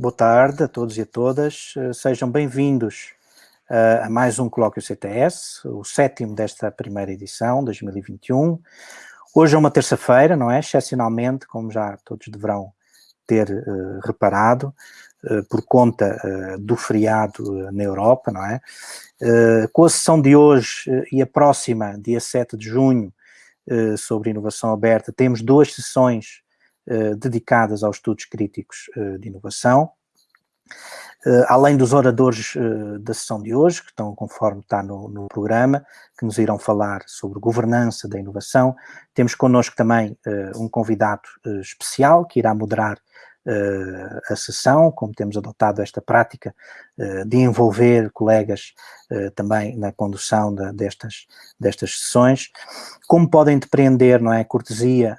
Boa tarde a todos e a todas. Sejam bem-vindos uh, a mais um Colóquio CTS, o sétimo desta primeira edição, 2021. Hoje é uma terça-feira, não é? Excepcionalmente, como já todos deverão ter uh, reparado, uh, por conta do feriado na Europa, não é? com a sessão de hoje e a próxima, dia 7 de junho, sobre inovação aberta, temos duas sessões eh, dedicadas aos estudos críticos eh, de inovação. Uh, além dos oradores da sessão de hoje, que estão conforme está no, no, programa, que nos irão falar sobre governança da inovação, temos connosco também um convidado especial que irá moderar a sessão, como temos adotado esta prática uh, de envolver colegas uh, também na condução de, destas, destas sessões. Como podem depreender, não é, cortesia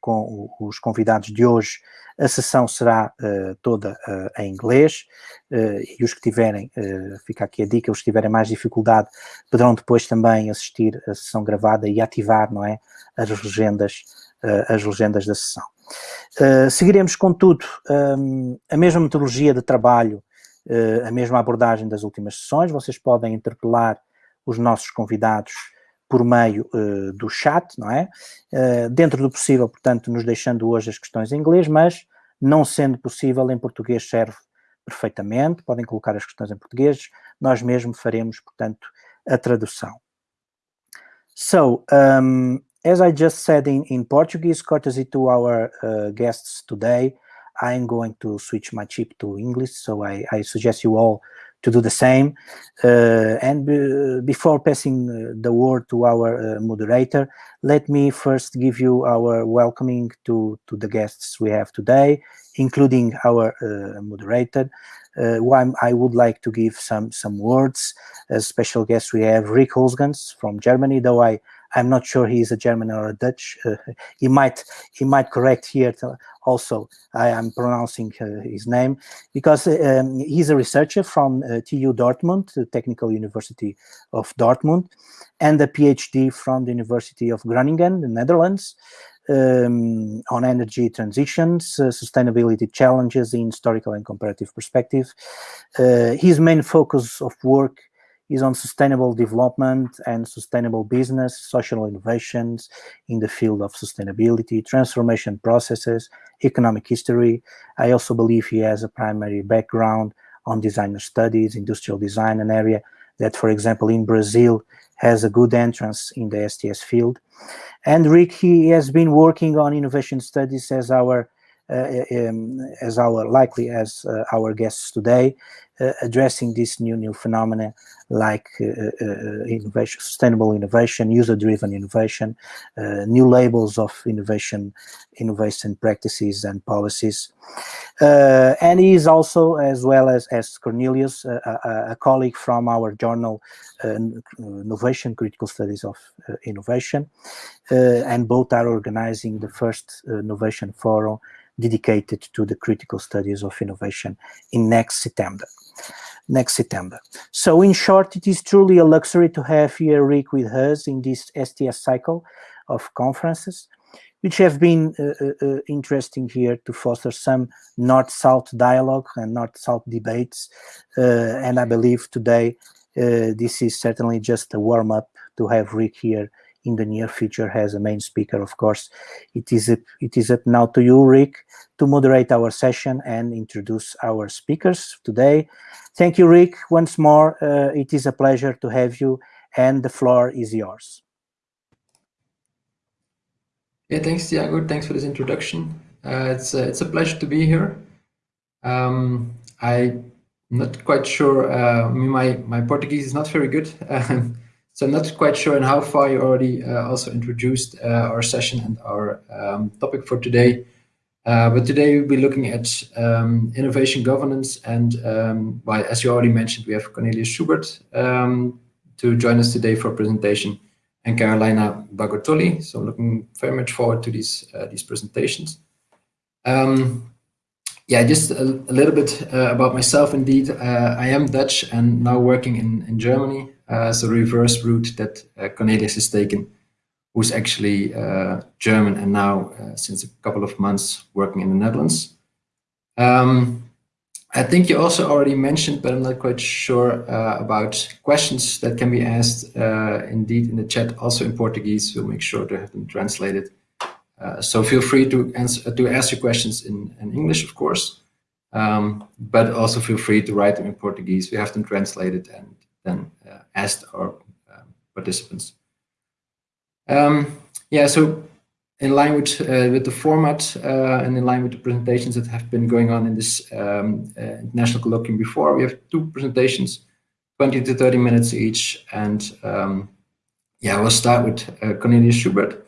com os convidados de hoje, a sessão será toda em inglês e os que tiverem, fica aqui a dica, os que tiverem mais dificuldade poderão depois também assistir a sessão gravada e ativar, não é, as legendas, as legendas da sessão. Uh, seguiremos, contudo, um, a mesma metodologia de trabalho, uh, a mesma abordagem das últimas sessões. Vocês podem interpelar os nossos convidados por meio uh, do chat, não é? dentro do possível, portanto, nos deixando hoje as questões em inglês, mas não sendo possível, em português serve perfeitamente. Podem colocar as questões em português. Nós mesmo faremos, portanto, a tradução. So, um, as I just said in, in Portuguese, courtesy to our uh, guests today, I'm going to switch my chip to English, so I, I suggest you all to do the same. Uh, and before passing uh, the word to our uh, moderator, let me first give you our welcoming to, to the guests we have today, including our uh, moderator. Uh, I would like to give some, some words. As special guest, we have Rick Hölsgens from Germany, though I I'm not sure he's a German or a Dutch. Uh, he might he might correct here also. I am pronouncing uh, his name because um, he's a researcher from uh, TU Dortmund, the Technical University of Dortmund, and a PhD from the University of Groningen, the Netherlands. Um, on energy transitions, uh, sustainability challenges in historical and comparative perspective. Uh, his main focus of work is on sustainable development and sustainable business, social innovations in the field of sustainability, transformation processes, economic history. I also believe he has a primary background on designer studies, industrial design, an area that, for example, in Brazil has a good entrance in the STS field. And Rick, he has been working on innovation studies as our Uh, um, as our likely as uh, our guests today, uh, addressing this new new phenomena like uh, uh, innovation, sustainable innovation, user-driven innovation, new labels of innovation, innovation practices and policies. and he is also, as well as, as Cornelius, a, a colleague from our journal, Innovation Critical Studies of Innovation, and both are organizing the first Innovation Forum dedicated to the critical studies of innovation in next September. Next September. So in short, it is truly a luxury to have here Rick with us in this STS cycle of conferences, which have been uh, uh, uh, interesting here to foster some North-South dialogue and North-South debates. Uh, and I believe today uh, this is certainly just a warm-up to have Rick here in the near future as a main speaker, of course. It is, up, it is up now to you, Rick, to moderate our session and introduce our speakers today. Thank you, Rick, once more. Uh, it is a pleasure to have you, and the floor is yours. Yeah, thanks, Tiago. Thanks for this introduction. Uh, it's, uh, it's a pleasure to be here. Um, I'm not quite sure. Uh, my, my Portuguese is not very good. So I'm not quite sure in how far you already uh, also introduced uh, our session and our um, topic for today. Uh, but today we'll be looking at um, innovation governance and um, well, as you already mentioned, we have Cornelius Schubert um, to join us today for a presentation and Carolina Bagattolli. So I'm looking very much forward to these, uh, these presentations. Um, yeah, just a, a little bit uh, about myself indeed. Uh, I am Dutch and now working in, in Germany. Uh, so reverse route that uh, Cornelius has taken, who's actually uh, German and now since a couple of months working in the Netherlands. Um, I think you also already mentioned, but I'm not quite sure uh, about questions that can be asked uh, indeed in the chat, also in Portuguese. We'll make sure to have them translated. Uh, so feel free to answer to ask your questions in, in English, of course, um, but also feel free to write them in Portuguese. We have them translated and then uh, asked our um, participants. Um, yeah, so in line with, uh, with the format uh, and in line with the presentations that have been going on in this um, uh, international colloquium before, we have two presentations, 20 to 30 minutes each. And um, yeah, we'll start with uh, Cornelius Schubert.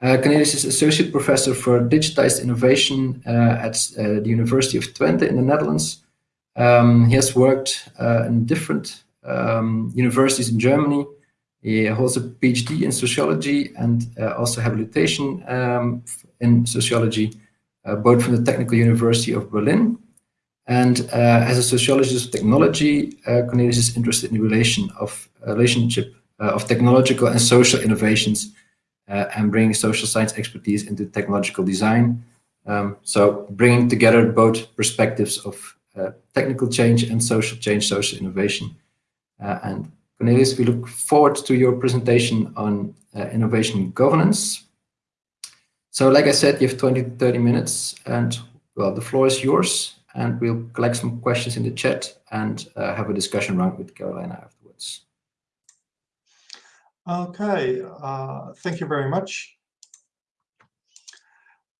Uh, Cornelius is Associate Professor for Digitized Innovation at the University of Twente in the Netherlands. Um, he has worked in different um, universities in Germany, he holds a PhD in sociology and uh, also habilitation um, in sociology, uh, both from the Technical University of Berlin. And uh, as a sociologist of technology, uh, Cornelius is interested in the relation of uh, relationship uh, of technological and social innovations and bringing social science expertise into technological design. Um, so bringing together both perspectives of technical change and social change, social innovation. And Cornelius, we look forward to your presentation on uh, innovation governance. So like I said, you have 20 to 30 minutes and well, the floor is yours and we'll collect some questions in the chat and uh, have a discussion round with Carolina afterwards. Okay, uh, thank you very much.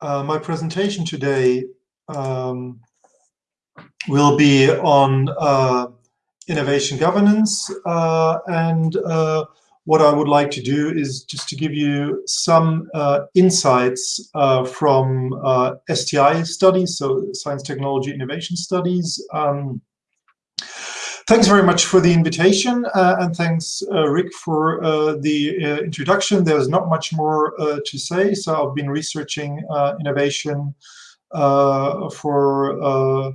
Uh, my presentation today um, will be on uh, innovation governance. Uh, and uh, what I would like to do is just to give you some uh, insights uh, from uh, STI studies, so Science, Technology, Innovation Studies. Um, thanks very much for the invitation, uh, and thanks, Rick, for the introduction. There's not much more to say, so I've been researching innovation for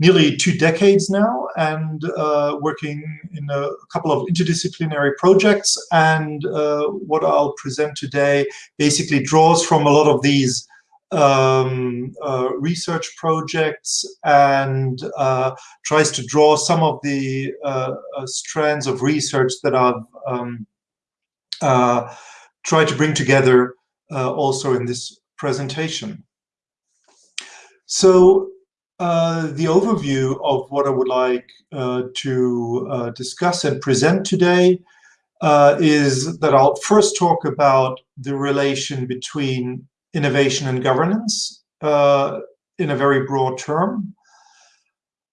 nearly two decades now and uh, working in a couple of interdisciplinary projects. And uh, what I'll present today basically draws from a lot of these um, uh, research projects and uh, tries to draw some of the uh, uh, strands of research that I've um, tried to bring together also in this presentation. So uh, the overview of what I would like uh, to uh, discuss and present today uh, is that I'll first talk about the relation between innovation and governance uh, in a very broad term.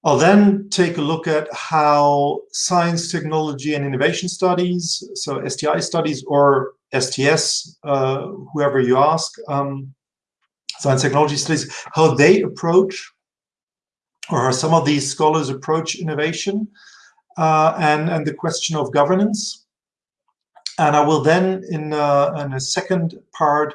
I'll then take a look at how science, technology, and innovation studies, so STI studies or STS, whoever you ask, um, science technology studies, how they approach or some of these scholars approach innovation uh, and, and the question of governance. And I will then, in, uh, in a second part,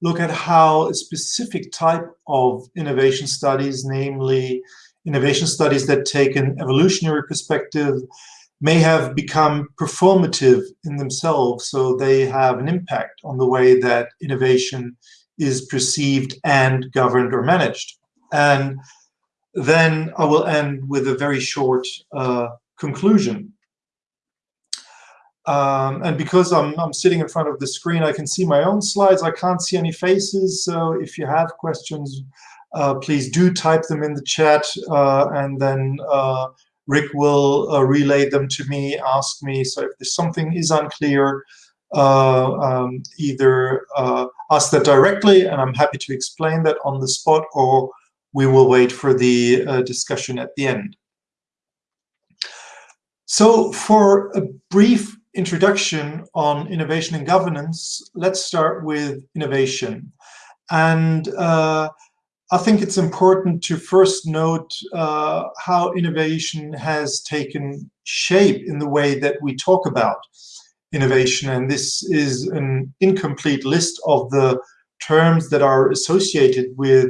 look at how a specific type of innovation studies, namely innovation studies that take an evolutionary perspective, may have become performative in themselves, so they have an impact on the way that innovation is perceived and governed or managed. And then I will end with a very short uh, conclusion. Um, and because I'm, I'm sitting in front of the screen, I can see my own slides. I can't see any faces. So if you have questions, uh, please do type them in the chat. Uh, and then uh, Rick will uh, relay them to me, ask me. So if there's something is unclear, uh, um, either ask that directly, and I'm happy to explain that on the spot, or we will wait for the uh, discussion at the end. So for a brief introduction on innovation and governance, let's start with innovation. And uh, I think it's important to first note uh, how innovation has taken shape in the way that we talk about innovation. And this is an incomplete list of the terms that are associated with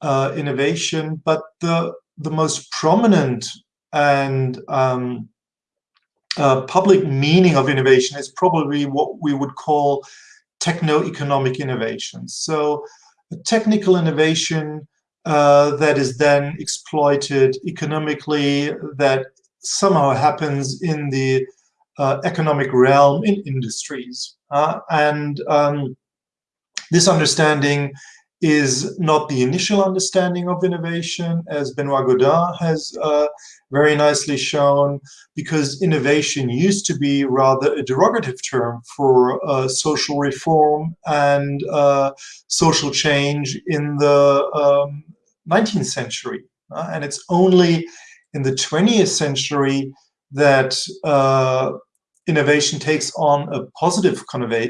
uh, innovation, but the the most prominent and um, uh, public meaning of innovation is probably what we would call techno-economic innovation. So technical innovation uh, that is then exploited economically, that somehow happens in the uh, economic realm in industries. Uh, and um, this understanding is not the initial understanding of innovation, as Benoît Godin has uh, very nicely shown, because innovation used to be rather a derogative term for uh, social reform and uh, social change in the um, 19th century. Uh, and it's only in the 20th century that uh, innovation takes on a positive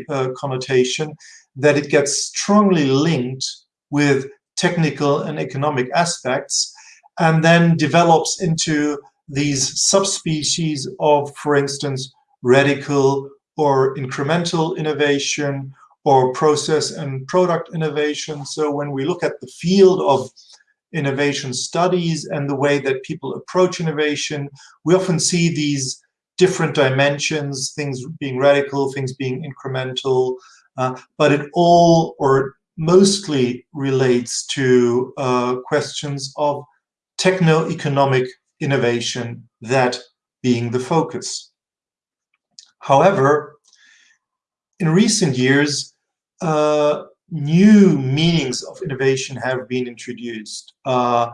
uh, connotation that it gets strongly linked with technical and economic aspects and then develops into these subspecies of, for instance, radical or incremental innovation or process and product innovation. So when we look at the field of innovation studies and the way that people approach innovation, we often see these different dimensions, things being radical, things being incremental, uh, but it all or mostly relates to uh, questions of techno-economic innovation, that being the focus. However, in recent years, uh, new meanings of innovation have been introduced. Uh,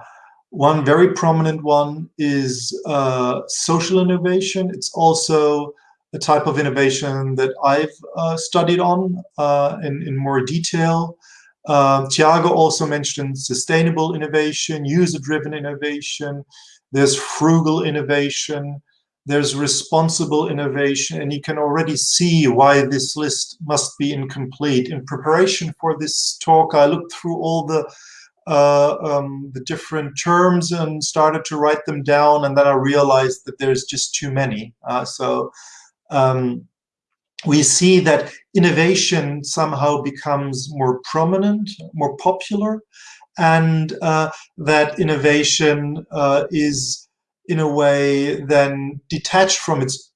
one very prominent one is uh, social innovation. It's also a type of innovation that I've uh, studied on uh, in, in more detail. Uh, Tiago also mentioned sustainable innovation, user-driven innovation. There's frugal innovation. There's responsible innovation. And you can already see why this list must be incomplete. In preparation for this talk, I looked through all the uh, um, the different terms and started to write them down. And then I realized that there's just too many. Uh, so um, we see that innovation somehow becomes more prominent, more popular, and uh, that innovation uh, is in a way then detached from its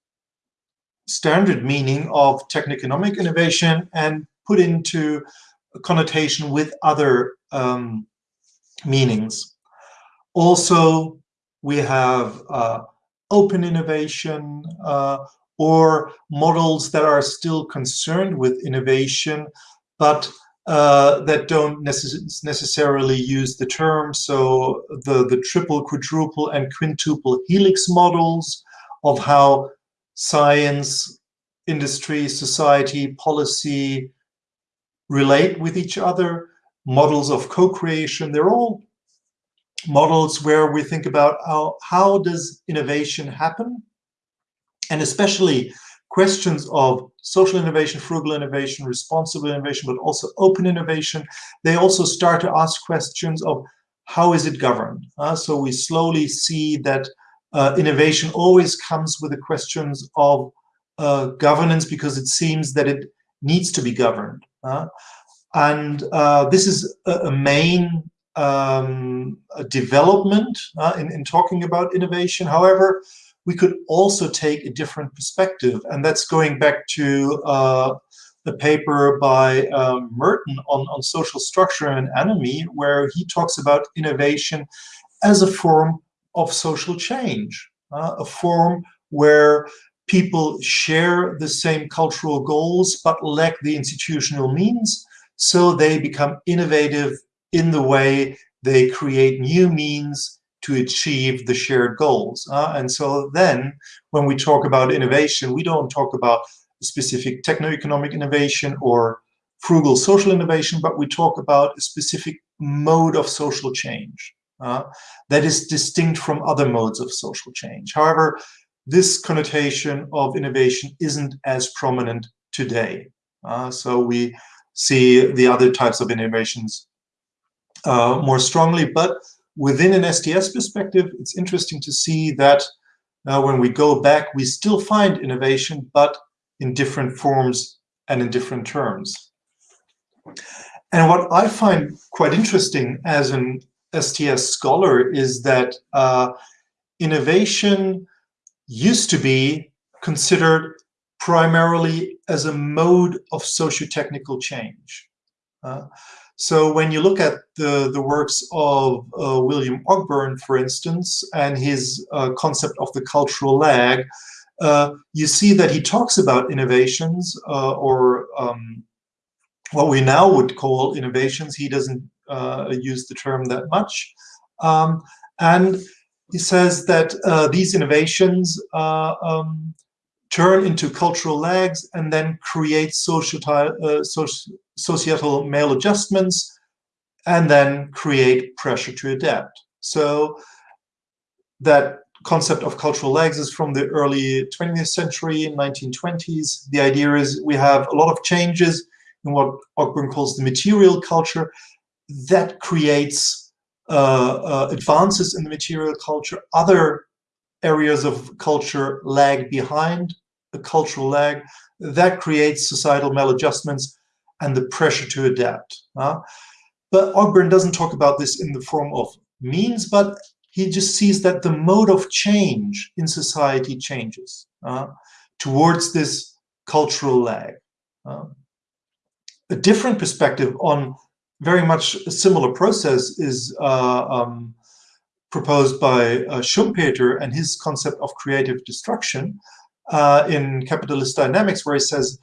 standard meaning of techno-economic innovation and put into connotation with other um, meanings. Also, we have uh, open innovation, uh, or models that are still concerned with innovation, but uh, that don't necess necessarily use the term. So the, the triple, quadruple, and quintuple helix models of how science, industry, society, policy relate with each other, models of co-creation, they're all models where we think about how, how does innovation happen and especially questions of social innovation, frugal innovation, responsible innovation, but also open innovation, they also start to ask questions of how is it governed? Uh, so we slowly see that uh, innovation always comes with the questions of uh, governance because it seems that it needs to be governed. Uh, and uh, this is a, a main um, development uh, in, in talking about innovation. However, we could also take a different perspective. And that's going back to uh, a paper by um, Merton on, on social structure and anomie, where he talks about innovation as a form of social change, uh, a form where people share the same cultural goals but lack the institutional means, so they become innovative in the way they create new means to achieve the shared goals. Uh, and so then when we talk about innovation, we don't talk about specific techno-economic innovation or frugal social innovation, but we talk about a specific mode of social change uh, that is distinct from other modes of social change. However, this connotation of innovation isn't as prominent today. Uh, so we see the other types of innovations uh, more strongly, but within an STS perspective, it's interesting to see that uh, when we go back, we still find innovation, but in different forms and in different terms. And what I find quite interesting as an STS scholar is that uh, innovation used to be considered primarily as a mode of socio-technical change. Uh, So when you look at the, the works of uh, William Ogburn, for instance, and his uh, concept of the cultural lag, uh, you see that he talks about innovations uh, or um, what we now would call innovations. He doesn't uh, use the term that much. Um, and he says that uh, these innovations um, turn into cultural lags and then create social, uh, societal maladjustments and then create pressure to adapt. So that concept of cultural lags is from the early 20th century, 1920s. The idea is we have a lot of changes in what Ogburn calls the material culture that creates uh, uh, advances in the material culture. Other areas of culture lag behind a cultural lag that creates societal maladjustments and the pressure to adapt. Uh, but Ogburn doesn't talk about this in the form of means, but he just sees that the mode of change in society changes uh, towards this cultural lag. A different perspective on very much a similar process is uh, um, proposed by uh, Schumpeter and his concept of creative destruction uh, in Capitalist Dynamics, where he says,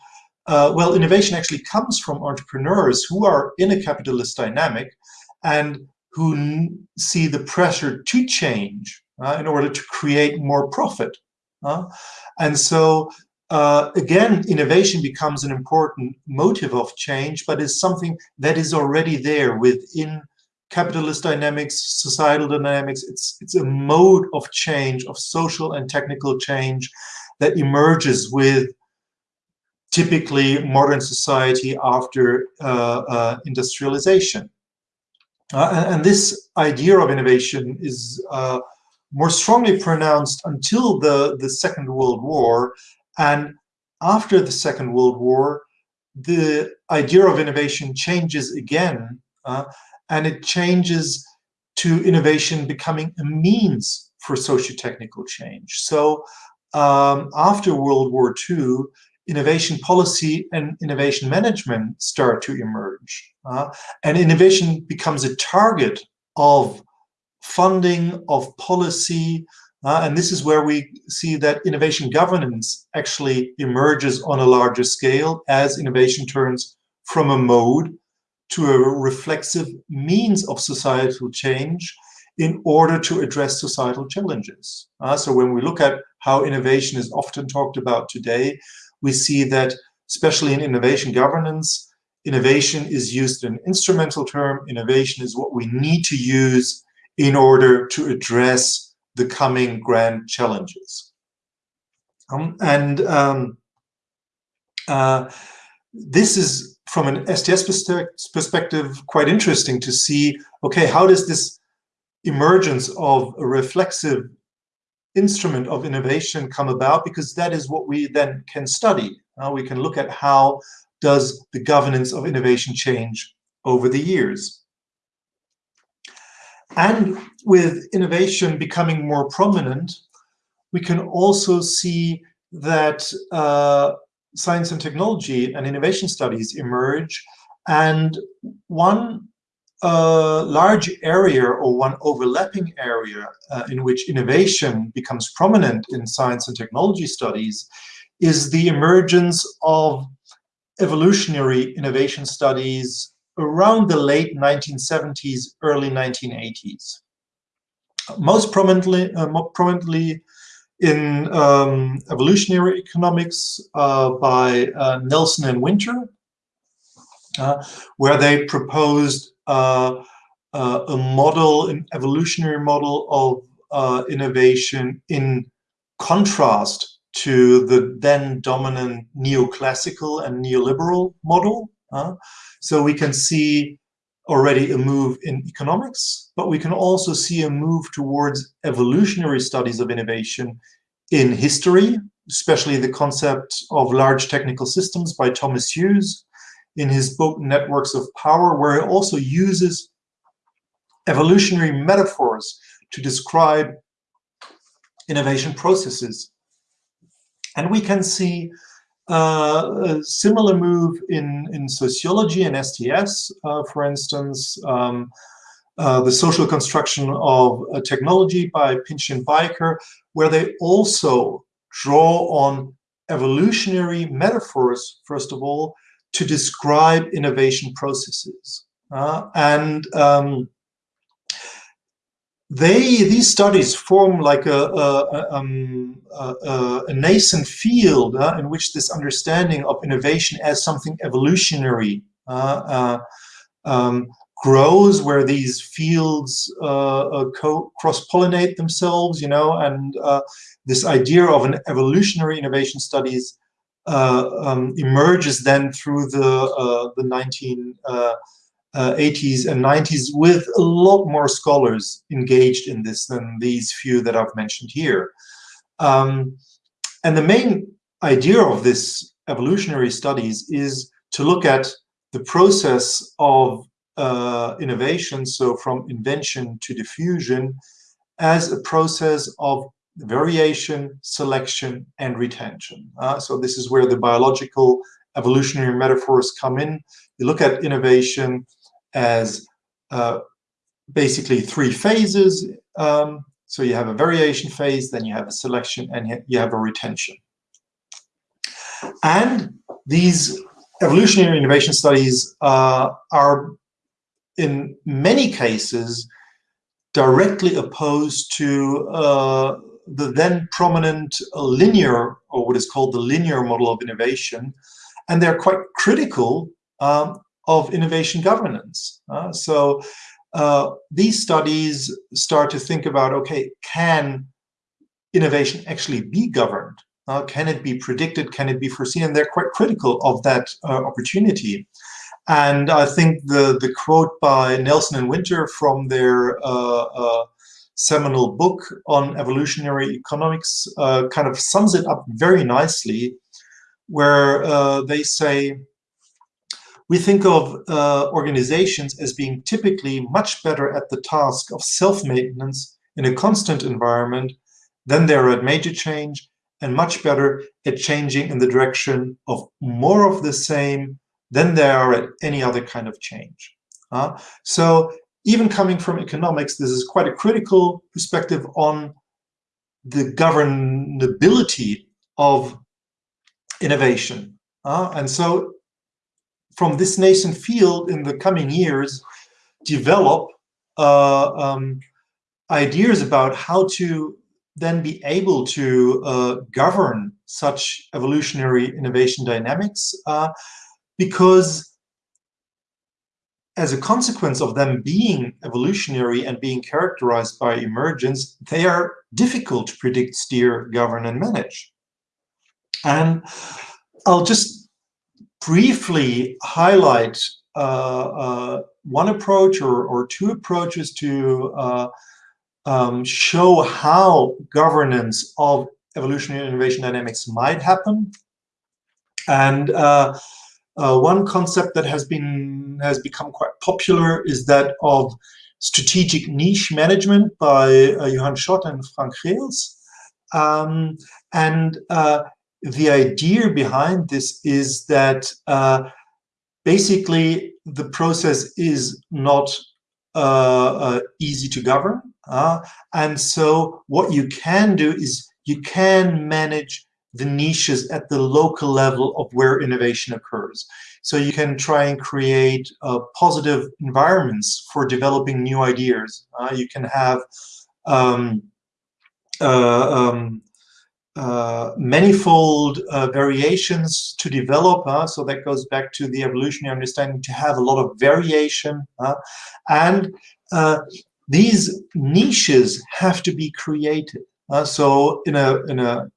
uh, well, innovation actually comes from entrepreneurs who are in a capitalist dynamic and who see the pressure to change uh, in order to create more profit. Uh, and so, uh, again, innovation becomes an important motive of change, but is something that is already there within capitalist dynamics, societal dynamics. It's, it's a mode of change, of social and technical change that emerges with typically modern society after uh, uh, industrialization. Uh, and, this idea of innovation is more strongly pronounced until the, the Second World War. And after the Second World War, the idea of innovation changes again, uh, and it changes to innovation becoming a means for socio-technical change. So um, after World War II, innovation policy and innovation management start to emerge. Uh, and innovation becomes a target of funding, of policy, uh, and this is where we see that innovation governance actually emerges on a larger scale as innovation turns from a mode to a reflexive means of societal change in order to address societal challenges. Uh, so when we look at how innovation is often talked about today, we see that, especially in innovation governance, innovation is used in an instrumental term. Innovation is what we need to use in order to address the coming grand challenges. Um, and um, uh, this is, from an STS perspective, quite interesting to see, okay, how does this emergence of a reflexive instrument of innovation come about because that is what we then can study. Uh, we can look at how does the governance of innovation change over the years. And with innovation becoming more prominent, we can also see that uh, science and technology and innovation studies emerge. And one a large area or one overlapping area uh, in which innovation becomes prominent in science and technology studies is the emergence of evolutionary innovation studies around the late 1970s, early 1980s. Most prominently, uh, more prominently in um, evolutionary economics uh, by uh, Nelson and Winter, uh, where they proposed uh, a model, an evolutionary model of uh, innovation in contrast to the then dominant neoclassical and neoliberal model. So we can see already a move in economics, but we can also see a move towards evolutionary studies of innovation in history, especially the concept of large technical systems by Thomas Hughes, in his book Networks of Power, where he also uses evolutionary metaphors to describe innovation processes. And we can see uh, a similar move in, in sociology and STS, uh, for instance, um, uh, the social construction of uh, technology by Pinch and Bijker, where they also draw on evolutionary metaphors, first of all, to describe innovation processes. Uh, and um, they these studies form like a, a, um, a, a nascent field uh, in which this understanding of innovation as something evolutionary uh, uh um, grows, where these fields uh, uh, cross-pollinate themselves, you know, and this idea of an evolutionary innovation studies um, emerges then through the the 19 uh, 80s and 90s with a lot more scholars engaged in this than these few that I've mentioned here. Um, and the main idea of this evolutionary studies is to look at the process of uh, innovation, so from invention to diffusion, as a process of variation, selection, and retention. Uh, so this is where the biological evolutionary metaphors come in. You look at innovation as uh, basically three phases. Um, so you have a variation phase, then you have a selection, and you have a retention. And these evolutionary innovation studies uh, are, in many cases, directly opposed to uh, the then prominent linear, or what is called the linear model of innovation. And they're quite critical um, of innovation governance. Uh, so uh, these studies start to think about, okay, can innovation actually be governed? Uh, can it be predicted? Can it be foreseen? And they're quite critical of that uh, opportunity. And I think the, the quote by Nelson and Winter from their uh, uh, seminal book on evolutionary economics kind of sums it up very nicely, where they say, we think of uh, organizations as being typically much better at the task of self-maintenance in a constant environment than they are at major change and much better at changing in the direction of more of the same than they are at any other kind of change. Uh, so even coming from economics, this is quite a critical perspective on the governability of innovation. Uh, and so from this nascent field in the coming years develop uh, um, ideas about how to then be able to uh, govern such evolutionary innovation dynamics uh, because as a consequence of them being evolutionary and being characterized by emergence, they are difficult to predict, steer, govern, and manage. And I'll just briefly highlight uh, uh, one approach or, or two approaches to uh, um, show how governance of evolutionary innovation dynamics might happen. And uh, uh, one concept that has been has become quite popular is that of strategic niche management by uh, Johan Schot and Frank Geels. Um, and the idea behind this is that uh, basically the process is not uh, uh, easy to govern. Uh, and so what you can do is you can manage the niches at the local level of where innovation occurs. So you can try and create uh, positive environments for developing new ideas. Uh, you can have um, uh, um, uh, manifold uh, variations to develop. Uh, so that goes back to the evolutionary understanding to have a lot of variation. Uh, and uh, these niches have to be created. So in a, in a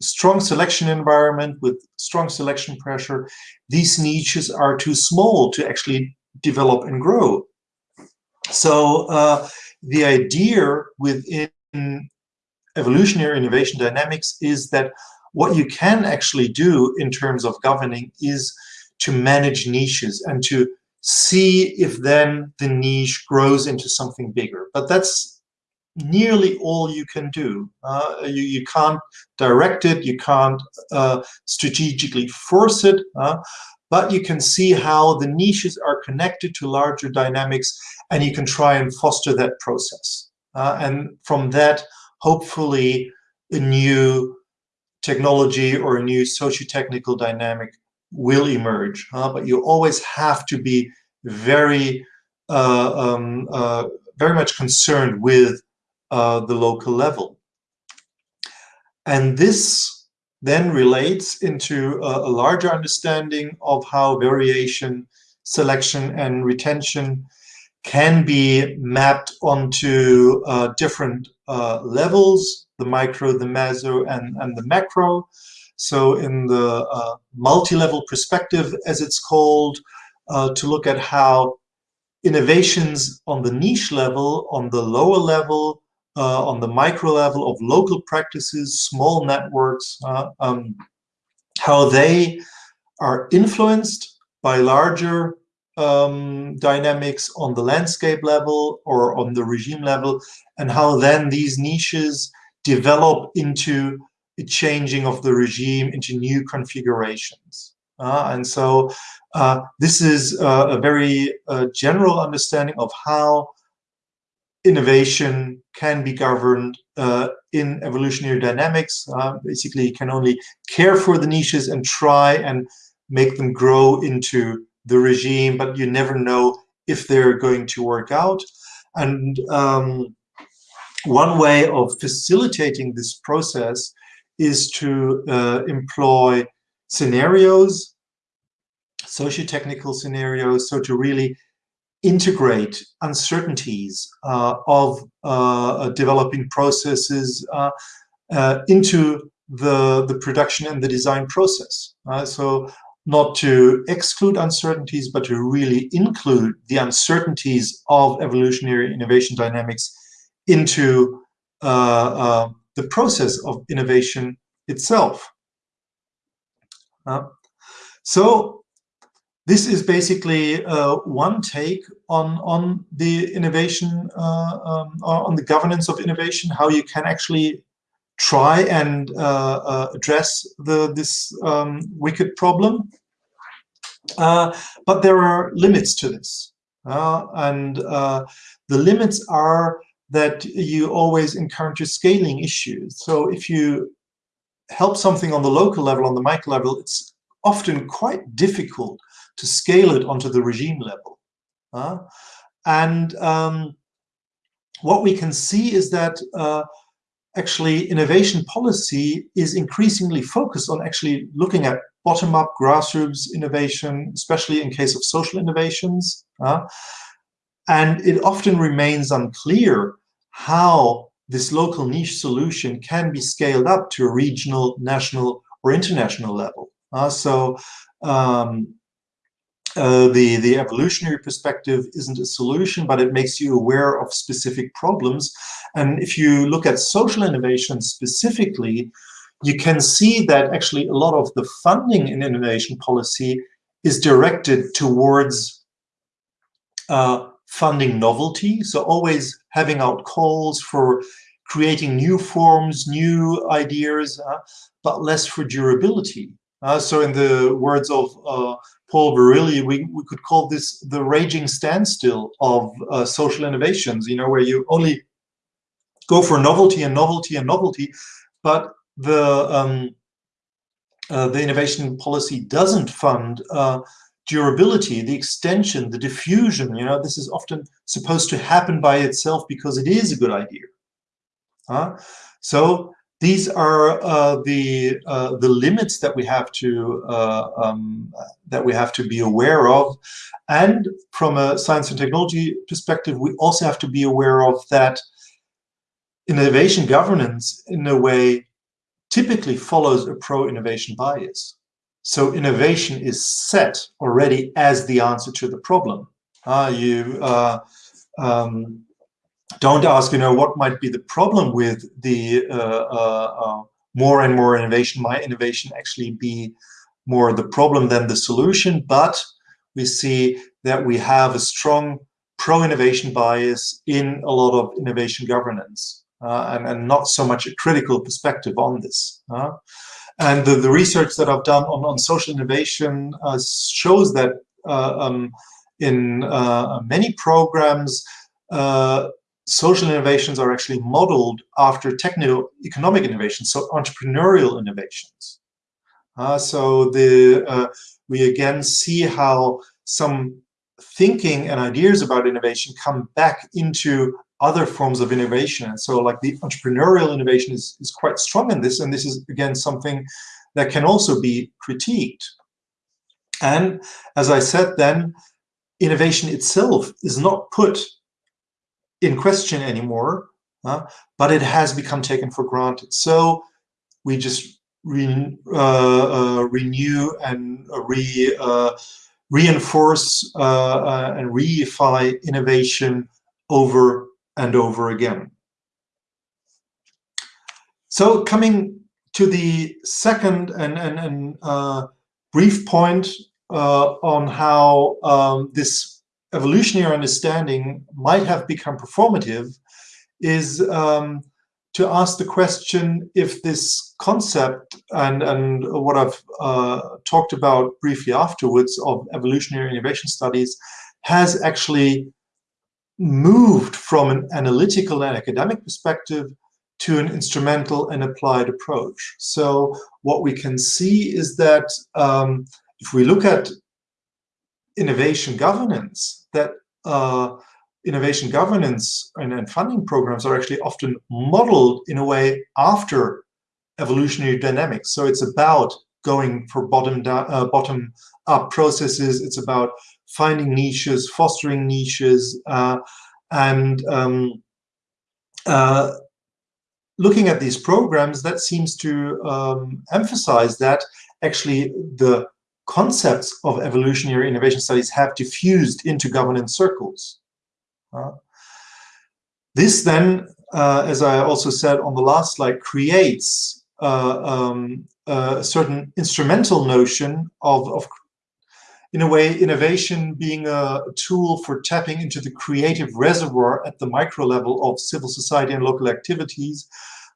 strong selection environment with strong selection pressure, these niches are too small to actually develop and grow. So uh, the idea within evolutionary innovation dynamics is that what you can actually do in terms of governing is to manage niches and to see if then the niche grows into something bigger. But that's nearly all you can do. Uh, you, you can't direct it, you can't uh, strategically force it, uh, but you can see how the niches are connected to larger dynamics and you can try and foster that process. Uh, and from that, hopefully, a new technology or a new socio-technical dynamic will emerge. but you always have to be very, uh, um, uh, very much concerned with uh, the local level. And this then relates into a, a, larger understanding of how variation, selection, and retention can be mapped onto uh, different uh, levels, the micro, the meso, and, and the macro. So in the uh, multi-level perspective, as it's called, uh, to look at how innovations on the niche level, on the lower level, uh, on the micro level of local practices, small networks, uh, um, how they are influenced by larger um, dynamics on the landscape level or on the regime level, and how then these niches develop into a changing of the regime into new configurations. Uh, and so uh, this is uh, a very uh, general understanding of how innovation can be governed uh, in evolutionary dynamics. Uh, basically, you can only care for the niches and try and make them grow into the regime, but you never know if they're going to work out. And um, one way of facilitating this process is to uh, employ scenarios, socio-technical scenarios, so to really integrate uncertainties uh, of uh, developing processes uh, uh, into the, the production and the design process. so not to exclude uncertainties, but to really include the uncertainties of evolutionary innovation dynamics into uh, uh, the process of innovation itself. so this is basically uh, one take on on the innovation uh, um, on the governance of innovation how you can actually try and uh, uh address the this um, wicked problem. Uh, but there are limits to this uh, and the limits are that you always encounter scaling issues. So if you help something on the local level on the micro level it's often quite difficult to scale it onto the regime level. Uh, and um, what we can see is that uh, actually innovation policy is increasingly focused on actually looking at bottom-up grassroots innovation, especially in case of social innovations. Uh, and it often remains unclear how this local niche solution can be scaled up to a regional, national, or international level. Uh, so um, uh, the, the evolutionary perspective isn't a solution, but it makes you aware of specific problems. And if you look at social innovation specifically, you can see that actually a lot of the funding in innovation policy is directed towards uh, funding novelty. So always having out calls for creating new forms, new ideas, uh, but less for durability. Uh, so in the words of uh, Paul Virilio, we, we could call this the raging standstill of uh, social innovations, you know, where you only go for novelty and novelty and novelty, but the um, uh, the innovation policy doesn't fund uh, durability, the extension, the diffusion. You know, this is often supposed to happen by itself because it is a good idea. Huh? So these are uh, the uh, the limits that we have to uh, um, that we have to be aware of, and from a science and technology perspective, we also have to be aware of that innovation governance, in a way, typically follows a pro-innovation bias. So innovation is set already as the answer to the problem. Uh, you um, don't ask, you know, what might be the problem with the uh, uh, uh, more and more innovation? Might innovation actually be more the problem than the solution? But we see that we have a strong pro-innovation bias in a lot of innovation governance uh, and, and not so much a critical perspective on this. Uh, and the, the research that I've done on, on social innovation uh, shows that uh, um, in many programs, social innovations are actually modeled after techno-economic innovations, so entrepreneurial innovations. Uh, so the uh, we again see how some thinking and ideas about innovation come back into other forms of innovation. And so like the entrepreneurial innovation is, is quite strong in this. And this is, again, something that can also be critiqued. And as I said then, innovation itself is not put in question anymore, uh, but it has become taken for granted. So we just re, uh, uh, renew and re, uh, reinforce uh, and reify innovation over and over again. So coming to the second and, and, and brief point on how um, this evolutionary understanding might have become performative is um, to ask the question if this concept and, and what I've uh, talked about briefly afterwards of evolutionary innovation studies has actually moved from an analytical and academic perspective to an instrumental and applied approach. So what we can see is that um, if we look at innovation governance, that uh, innovation governance and, and, funding programs are actually often modeled in a way after evolutionary dynamics. So it's about going for bottom down, uh, bottom up processes. It's about finding niches, fostering niches, uh, and um, uh, looking at these programs, that seems to um, emphasize that actually the concepts of evolutionary innovation studies have diffused into governance circles. Uh, this then, uh, as I also said on the last slide, creates uh, um, a certain instrumental notion of, of in a way, innovation being a tool for tapping into the creative reservoir at the micro level of civil society and local activities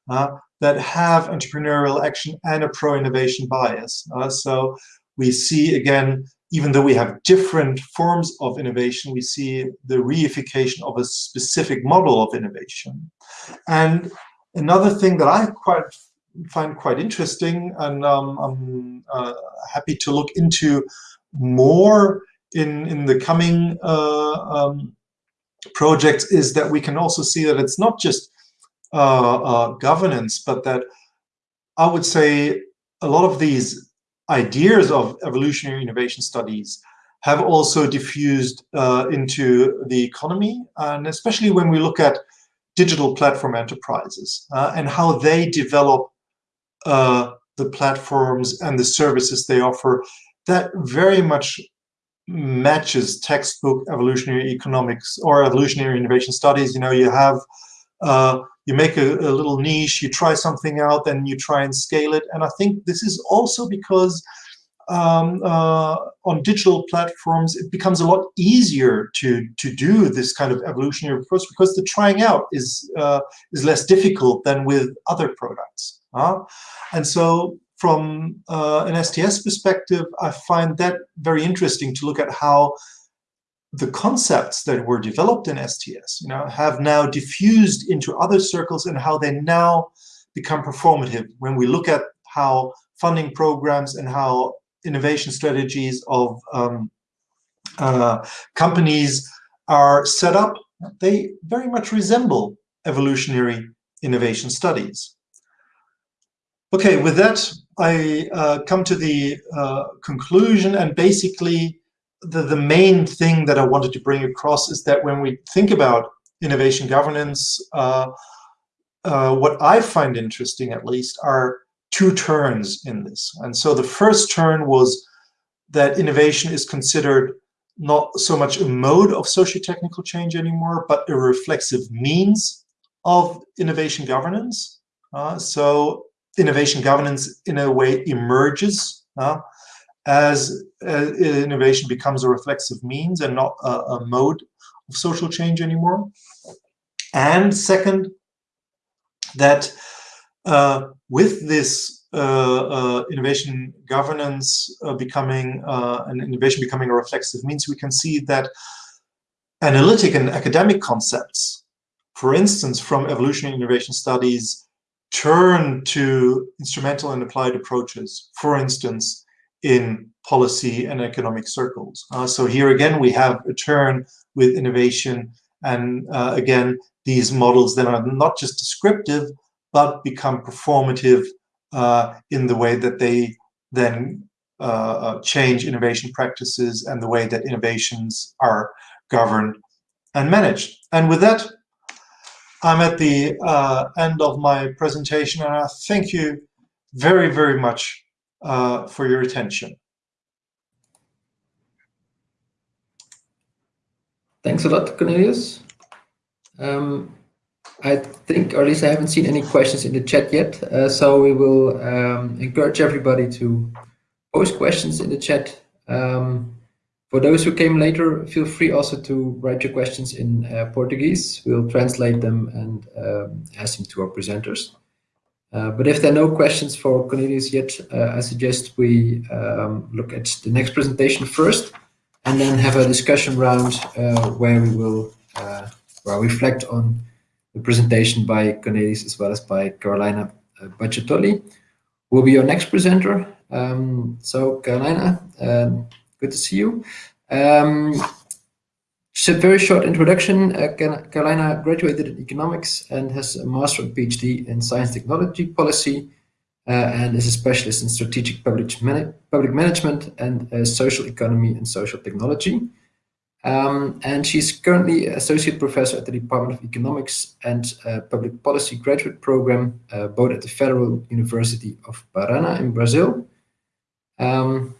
uh, that have entrepreneurial action and a pro-innovation bias. Uh, so we see, again, even though we have different forms of innovation, we see the reification of a specific model of innovation. And another thing that I quite find quite interesting, and um, I'm uh, happy to look into more in, in the coming uh, um, projects is that we can also see that it's not just uh, uh, governance, but that I would say a lot of these ideas of evolutionary innovation studies have also diffused uh, into the economy, and especially when we look at digital platform enterprises uh, and how they develop uh, the platforms and the services they offer that very much matches textbook evolutionary economics or evolutionary innovation studies. You know, you have, uh, you make a, a, little niche, you try something out, then you try and scale it. And I think this is also because um, uh, on digital platforms, it becomes a lot easier to to do this kind of evolutionary approach because the trying out is uh, is less difficult than with other products. Uh? And so from uh, an STS perspective, I find that very interesting to look at how the concepts that were developed in STS, you know, have now diffused into other circles and how they now become performative. When we look at how funding programs and how innovation strategies of um, uh, companies are set up, they very much resemble evolutionary innovation studies. Okay, with that, I uh, come to the uh, conclusion and basically the, the main thing that I wanted to bring across is that when we think about innovation governance, uh, uh what I find interesting at least are two turns in this. And so the first turn was that innovation is considered not so much a mode of socio-technical change anymore, but a reflexive means of innovation governance. Uh, so innovation governance in a way emerges uh, as uh, innovation becomes a reflexive means and not a, a, mode of social change anymore. And second, that uh, with this uh, uh, innovation governance uh, becoming uh, and innovation becoming a reflexive means, we can see that analytic and academic concepts, for instance, from evolutionary innovation studies, turn to instrumental and applied approaches, for instance, in policy and economic circles. Uh, so here again, we have a turn with innovation and uh, again, these models then are not just descriptive, but become performative uh, in the way that they then uh, uh, change innovation practices and the way that innovations are governed and managed. And with that, I'm at the uh, end of my presentation, and I thank you very, very much uh, for your attention. Thanks a lot, Cornelius. Um, I think, or at least I haven't seen any questions in the chat yet. Uh, so we will um, encourage everybody to post questions in the chat. Um, for those who came later, feel free also to write your questions in uh, Portuguese. We'll translate them and um, ask them to our presenters. Uh, but if there are no questions for Cornelius yet, uh, I suggest we um, look at the next presentation first and then have a discussion round uh, where we will well, reflect on the presentation by Cornelius as well as by Carolina Bagattolli, who will be your next presenter. Um, so Carolina, um, good to see you. Um, just a very short introduction. Uh, Carolina graduated in economics and has a master and PhD in science technology policy uh, and is a specialist in strategic public, man public management and uh, social economy and social technology. Um, and she's currently associate professor at the Department of Economics and uh, Public Policy graduate program, uh, both at the Federal University of Paraná in Brazil. Um,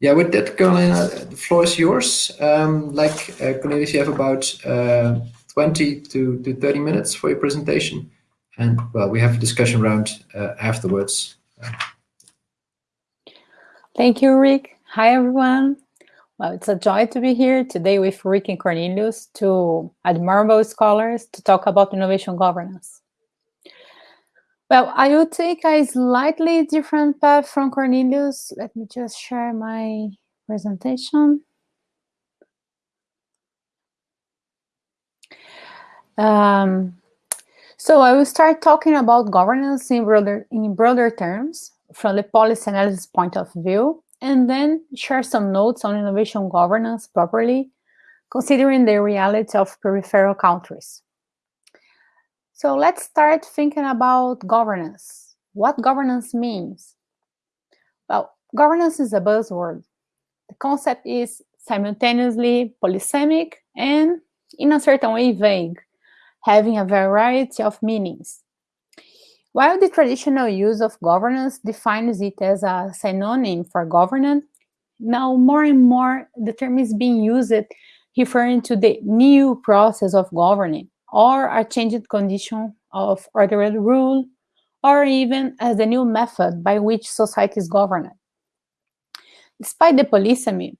yeah, with that, Carolina, the floor is yours. Um, like uh, Cornelius, you have about uh, 20 to, to 30 minutes for your presentation. And well, we have a discussion round uh, afterwards. Thank you, Rick. Hi, everyone. Well, it's a joy to be here today with Rick and Cornelius, two admirable scholars, to talk about innovation governance. Well, I will take a slightly different path from Cornelius. Let me just share my presentation. Um, so I will start talking about governance in broader, in broader terms from the policy analysis point of view and then share some notes on innovation governance properly, considering the reality of peripheral countries. So let's start thinking about governance. What governance means? Well, governance is a buzzword. The concept is simultaneously polysemic and, in a certain way, vague, having a variety of meanings. While the traditional use of governance defines it as a synonym for governance, now more and more the term is being used referring to the new process of governing or a changed condition of ordered rule or even as the new method by which society is governed. Despite the polysemy,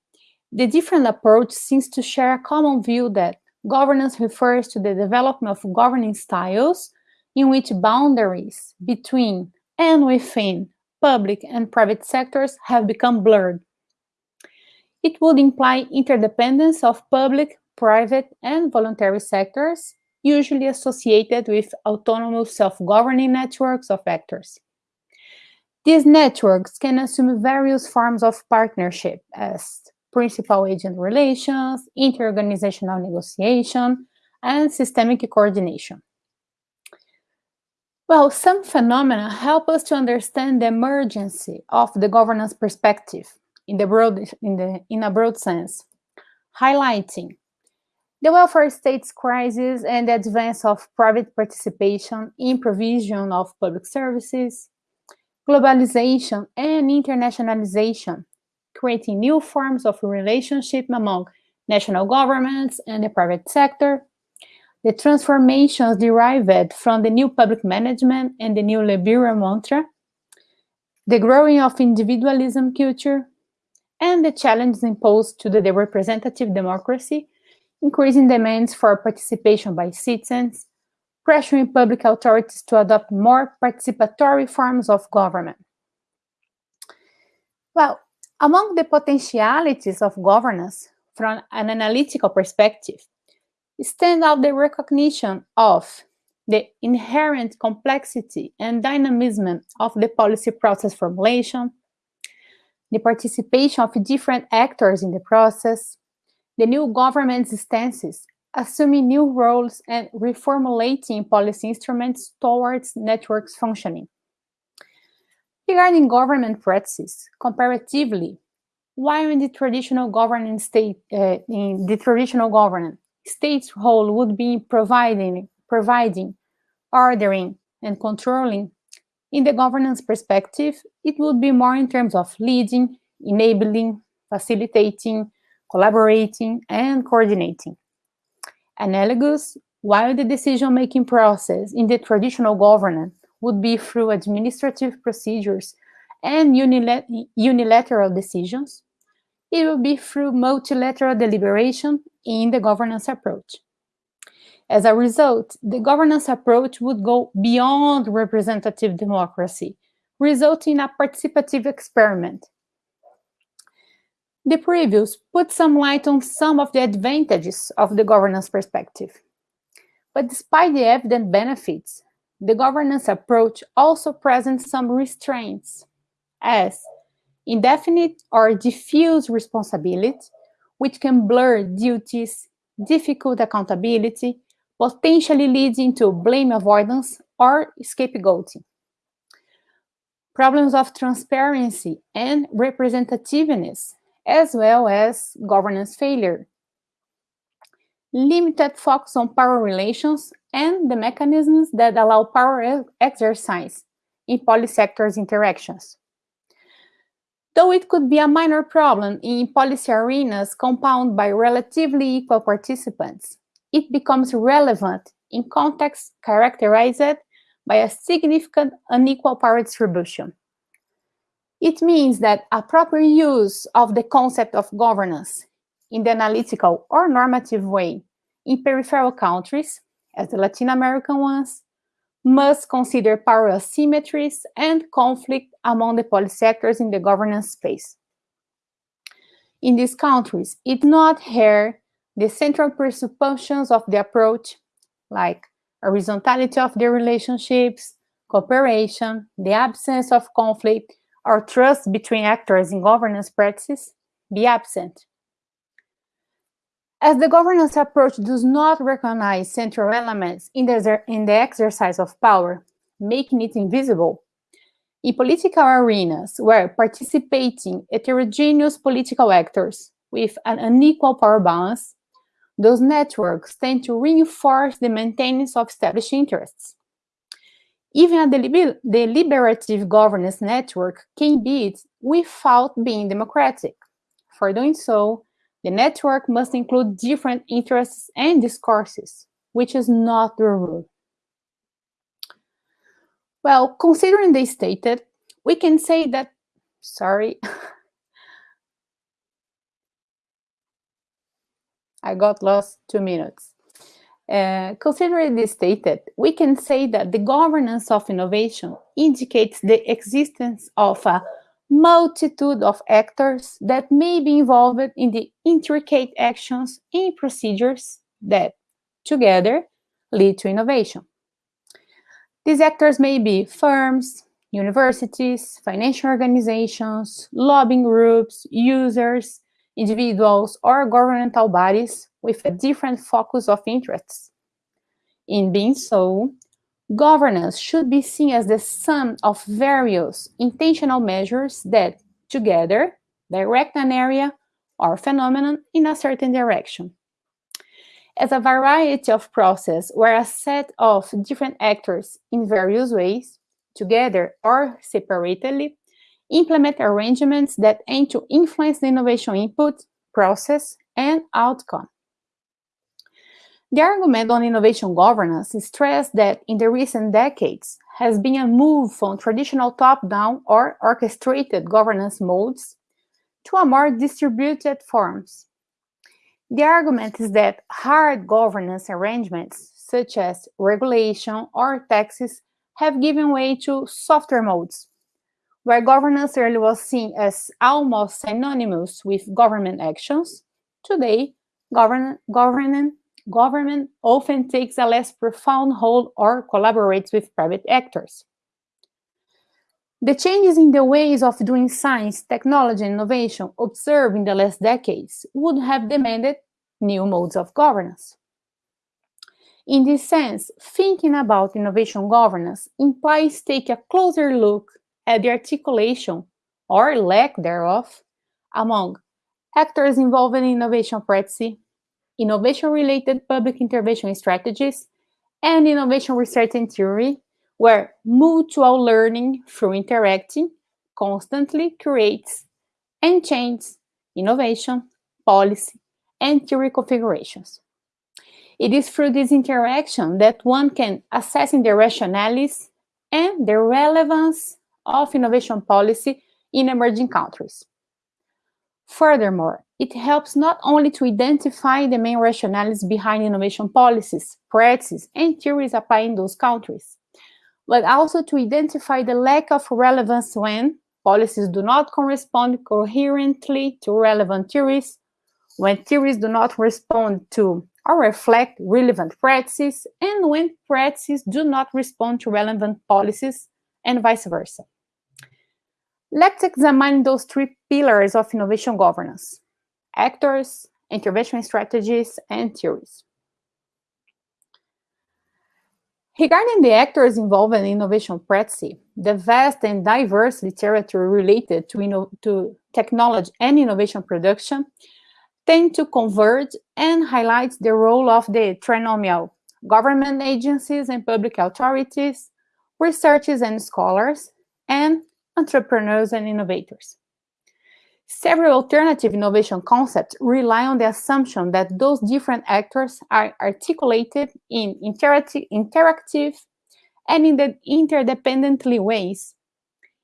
the different approach seems to share a common view that governance refers to the development of governing styles in which boundaries between and within public and private sectors have become blurred. It would imply interdependence of public, private, and voluntary sectors, usually associated with autonomous self-governing networks of actors. These networks can assume various forms of partnership as principal-agent relations, interorganizational negotiation, and systemic coordination. Well, some phenomena help us to understand the emergency of the governance perspective in, the broad, in, the, in a broad sense, highlighting the welfare state's crisis and the advance of private participation in provision of public services, globalization and internationalization, creating new forms of relationship among national governments and the private sector, the transformations derived from the new public management and the new liberal mantra, the growing of individualism culture, and the challenges imposed to the representative democracy increasing demands for participation by citizens, pressuring public authorities to adopt more participatory forms of government. Well, among the potentialities of governance from an analytical perspective, stand out the recognition of the inherent complexity and dynamism of the policy process formulation, the participation of different actors in the process, the new government's stances, assuming new roles and reformulating policy instruments towards networks functioning. Regarding government practices, comparatively, while in the traditional governance state, uh, in the traditional governance, state's role would be providing, providing, ordering, and controlling, in the governance perspective, it would be more in terms of leading, enabling, facilitating, collaborating, and coordinating. Analogous, while the decision-making process in the traditional governance would be through administrative procedures and unilateral decisions, it will be through multilateral deliberation in the governance approach. As a result, the governance approach would go beyond representative democracy, resulting in a participative experiment. The previews put some light on some of the advantages of the governance perspective. But despite the evident benefits, the governance approach also presents some restraints, as indefinite or diffuse responsibility, which can blur duties, difficult accountability, potentially leading to blame avoidance or scapegoating. Problems of transparency and representativeness, as well as governance failure. Limited focus on power relations and the mechanisms that allow power exercise in polysectors interactions. Though it could be a minor problem in policy arenas compounded by relatively equal participants, it becomes relevant in contexts characterized by a significant unequal power distribution. It means that a proper use of the concept of governance in the analytical or normative way in peripheral countries, as the Latin American ones, must consider power asymmetries and conflict among the policy sectors in the governance space. In these countries, it's not here the central presuppositions of the approach, like horizontality of the relationships, cooperation, the absence of conflict, or trust between actors in governance practices, be absent. As the governance approach does not recognize central elements in the, in the exercise of power, making it invisible, in political arenas where participating heterogeneous political actors with an unequal power balance those networks tend to reinforce the maintenance of established interests. Even a deliber deliberative governance network can be it without being democratic. For doing so, the network must include different interests and discourses, which is not the rule. Well, considering the stated, we can say that, sorry, I got lost two minutes. Uh, considering this stated, we can say that the governance of innovation indicates the existence of a multitude of actors that may be involved in the intricate actions and procedures that, together, lead to innovation. These actors may be firms, universities, financial organizations, lobbying groups, users, individuals or governmental bodies with a different focus of interests. In being so, governance should be seen as the sum of various intentional measures that, together, direct an area or phenomenon in a certain direction. As a variety of process where a set of different actors in various ways, together or separately, implement arrangements that aim to influence the innovation input, process, and outcome. The argument on innovation governance stressed that in the recent decades has been a move from traditional top-down or orchestrated governance modes to a more distributed forms. The argument is that hard governance arrangements, such as regulation or taxes, have given way to softer modes, where governance earlier was seen as almost synonymous with government actions. Today, govern government, government often takes a less profound hold or collaborates with private actors. The changes in the ways of doing science, technology, and innovation observed in the last decades would have demanded new modes of governance. In this sense, thinking about innovation governance implies taking a closer look at the articulation, or lack thereof, among actors involved in innovation practice, innovation-related public intervention strategies, and innovation research and theory, where mutual learning through interacting constantly creates and changes innovation, policy, and theory configurations. It is through this interaction that one can assess the rationales and the relevance of innovation policy in emerging countries. Furthermore, it helps not only to identify the main rationales behind innovation policies, practices, and theories applied in those countries, but also to identify the lack of relevance when policies do not correspond coherently to relevant theories, when theories do not respond to or reflect relevant practices, and when practices do not respond to relevant policies, and vice versa. Let's examine those three pillars of innovation governance, actors, intervention strategies, and theories. Regarding the actors involved in innovation practice, the vast and diverse literature related to, to technology and innovation production tend to converge and highlight the role of the trinomial government agencies and public authorities, researchers and scholars, and entrepreneurs and innovators. Several alternative innovation concepts rely on the assumption that those different actors are articulated in interactive, and in the interdependently ways.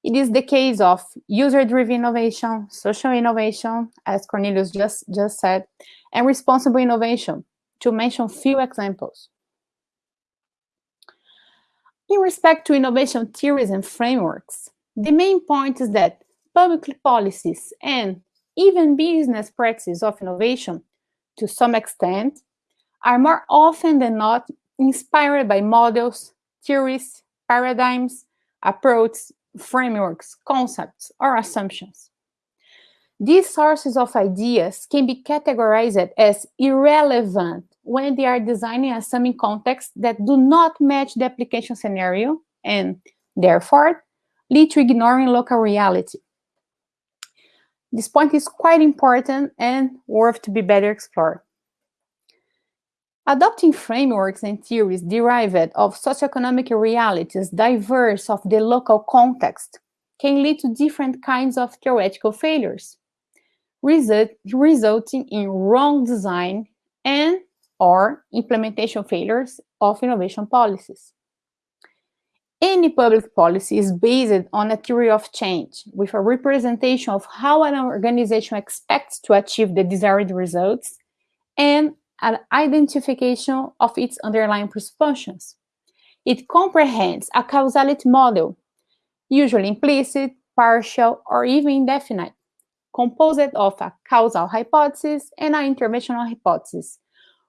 It is the case of user-driven innovation, social innovation, as Cornelius just, just said, and responsible innovation, to mention few examples. In respect to innovation theories and frameworks, the main point is that public policies and even business practices of innovation, to some extent, are more often than not inspired by models, theories, paradigms, approaches, frameworks, concepts, or assumptions. These sources of ideas can be categorized as irrelevant when they are designing assuming contexts that do not match the application scenario and, therefore, lead to ignoring local reality. This point is quite important and worth to be better explored. Adopting frameworks and theories derived of socioeconomic realities diverse of the local context can lead to different kinds of theoretical failures, result, resulting in wrong design and or implementation failures of innovation policies. Any public policy is based on a theory of change, with a representation of how an organization expects to achieve the desired results and an identification of its underlying presuppositions. It comprehends a causality model, usually implicit, partial, or even indefinite, composed of a causal hypothesis and an interventional hypothesis,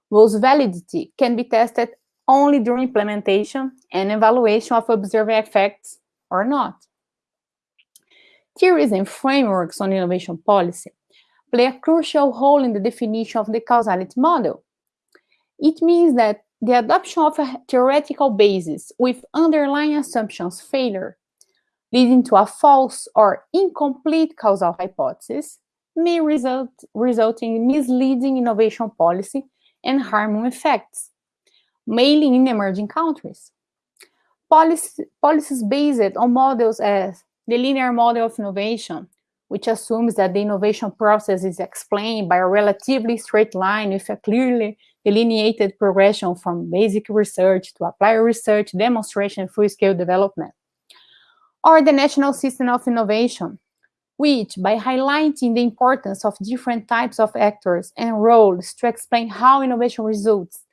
whose validity can be tested only during implementation and evaluation of observed effects or not. Theories and frameworks on innovation policy play a crucial role in the definition of the causality model. It means that the adoption of a theoretical basis with underlying assumptions failure, leading to a false or incomplete causal hypothesis, may result, result in misleading innovation policy and harmful effects, mainly in emerging countries. Policy, policies based on models as the linear model of innovation, which assumes that the innovation process is explained by a relatively straight line with a clearly delineated progression from basic research to applied research, demonstration, full-scale development. Or the national system of innovation, which, by highlighting the importance of different types of actors and roles to explain how innovation results,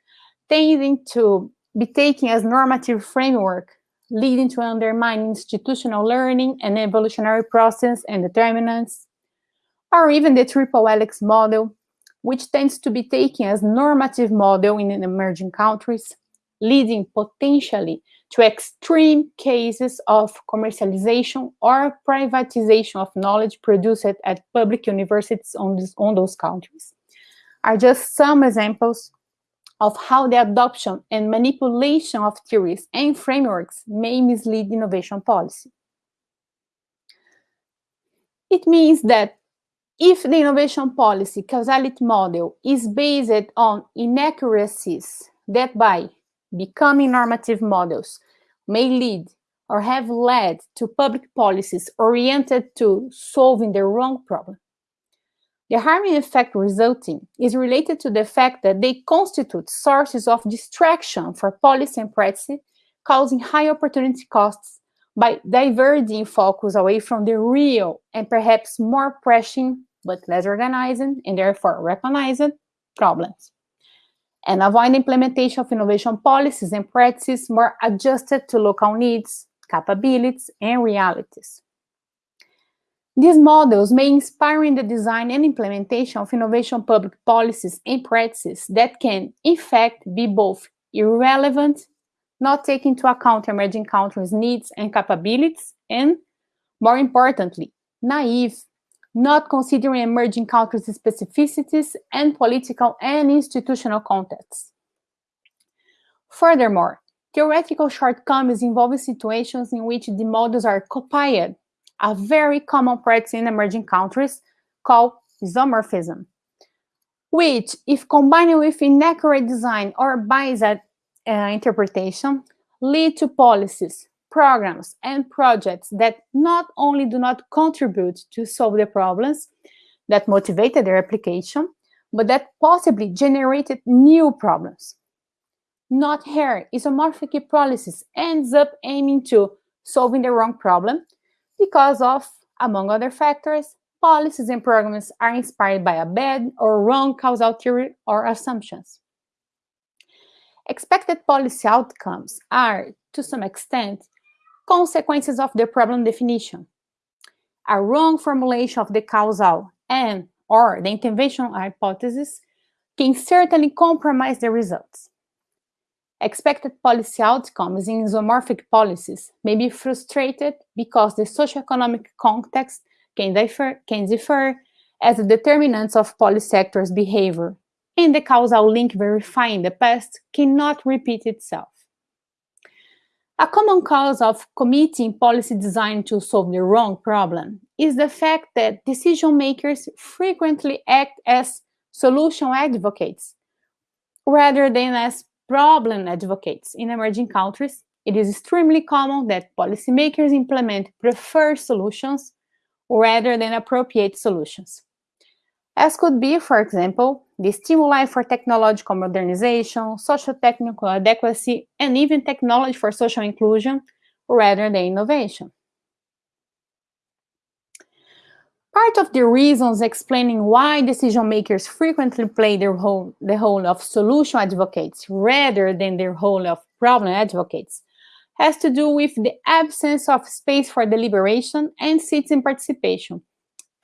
tending to be taken as normative framework, leading to undermining institutional learning and evolutionary process and determinants, or even the triple helix model, which tends to be taken as normative model in emerging countries, leading potentially to extreme cases of commercialization or privatization of knowledge produced at public universities on, this, on those countries, are just some examples of how the adoption and manipulation of theories and frameworks may mislead innovation policy. It means that if the innovation policy causality model is based on inaccuracies that by becoming normative models may lead or have led to public policies oriented to solving the wrong problem. The harming effect resulting is related to the fact that they constitute sources of distraction for policy and practice, causing high opportunity costs by diverting focus away from the real and perhaps more pressing but less organizing and therefore recognized problems and avoid implementation of innovation policies and practices more adjusted to local needs, capabilities, and realities. These models may inspire in the design and implementation of innovation public policies and practices that can, in fact, be both irrelevant, not taking into account emerging countries' needs and capabilities, and, more importantly, naive not considering emerging countries' specificities and political and institutional contexts. Furthermore, theoretical shortcomings involve situations in which the models are copied, a very common practice in emerging countries called isomorphism, which, if combined with inaccurate design or biased uh, interpretation, lead to policies programs and projects that not only do not contribute to solve the problems that motivated their application, but that possibly generated new problems. Not here, isomorphic policies ends up aiming to solving the wrong problem because of, among other factors, policies and programs are inspired by a bad or wrong causal theory or assumptions. Expected policy outcomes are, to some extent, consequences of the problem definition. A wrong formulation of the causal and or the intervention hypothesis can certainly compromise the results. Expected policy outcomes in isomorphic policies may be frustrated because the socioeconomic context can differ, can differ as the determinants of policy sectors' behavior, and the causal link verified in the past cannot repeat itself. A common cause of committing policy design to solve the wrong problem is the fact that decision makers frequently act as solution advocates rather than as problem advocates. In emerging countries, it is extremely common that policymakers implement preferred solutions rather than appropriate solutions as could be, for example, the stimuli for technological modernization, socio-technical adequacy, and even technology for social inclusion, rather than innovation. Part of the reasons explaining why decision makers frequently play their role, the role of solution advocates rather than their role of problem advocates has to do with the absence of space for deliberation and citizen participation,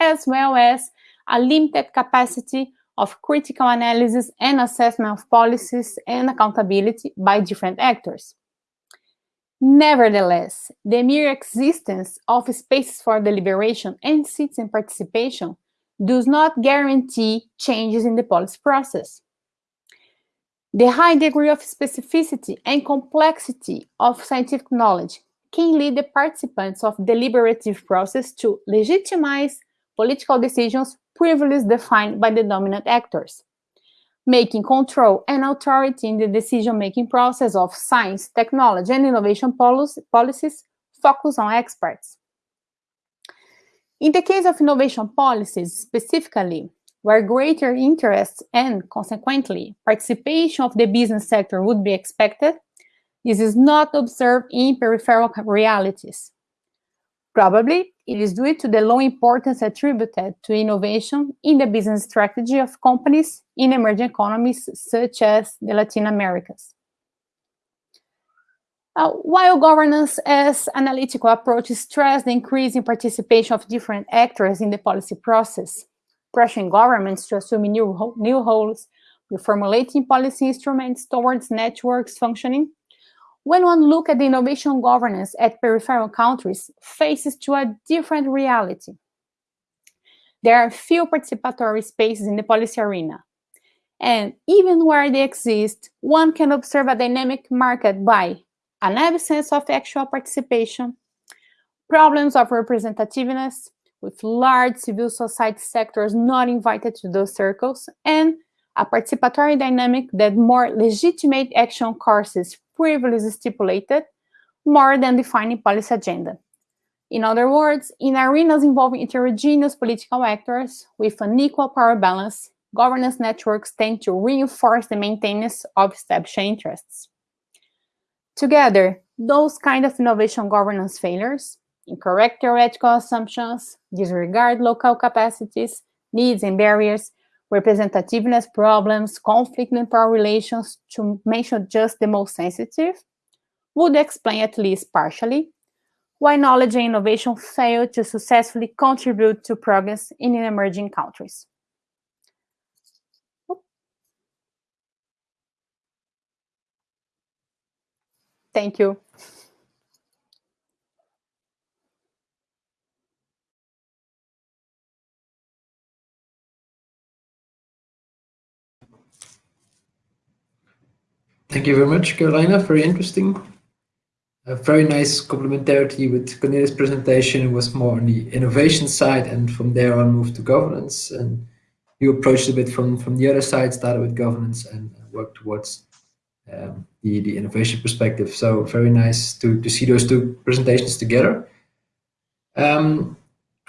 as well as a limited capacity of critical analysis and assessment of policies and accountability by different actors. Nevertheless, the mere existence of spaces for deliberation and citizen participation does not guarantee changes in the policy process. The high degree of specificity and complexity of scientific knowledge can lead the participants of deliberative process to legitimize political decisions previously defined by the dominant actors, making control and authority in the decision-making process of science, technology, and innovation policy, policies focus on experts. In the case of innovation policies specifically, where greater interest and, consequently, participation of the business sector would be expected, this is not observed in peripheral realities. Probably it is due to the low importance attributed to innovation in the business strategy of companies in emerging economies such as the Latin Americas. Uh, while governance as analytical approach stress the increasing participation of different actors in the policy process, pressuring governments to assume new, new roles, reformulating policy instruments towards networks functioning, when one look at the innovation governance at peripheral countries, faces to a different reality. There are few participatory spaces in the policy arena. And even where they exist, one can observe a dynamic market by an absence of actual participation, problems of representativeness, with large civil society sectors not invited to those circles, and a participatory dynamic that more legitimate action courses previously stipulated more than defining policy agenda. In other words, in arenas involving heterogeneous political actors with an equal power balance, governance networks tend to reinforce the maintenance of established interests. Together, those kind of innovation governance failures, incorrect theoretical assumptions, disregard local capacities, needs and barriers, representativeness problems, conflict in power relations, to mention just the most sensitive, would explain at least partially why knowledge and innovation fail to successfully contribute to progress in emerging countries. Thank you. Thank you very much, Carolina. Very interesting. A very nice complementarity with Cornelius' presentation. It was more on the innovation side, and from there on moved to governance. And you approached a bit from, from the other side, started with governance and worked towards um, the, the innovation perspective. So very nice to, to see those two presentations together. Um,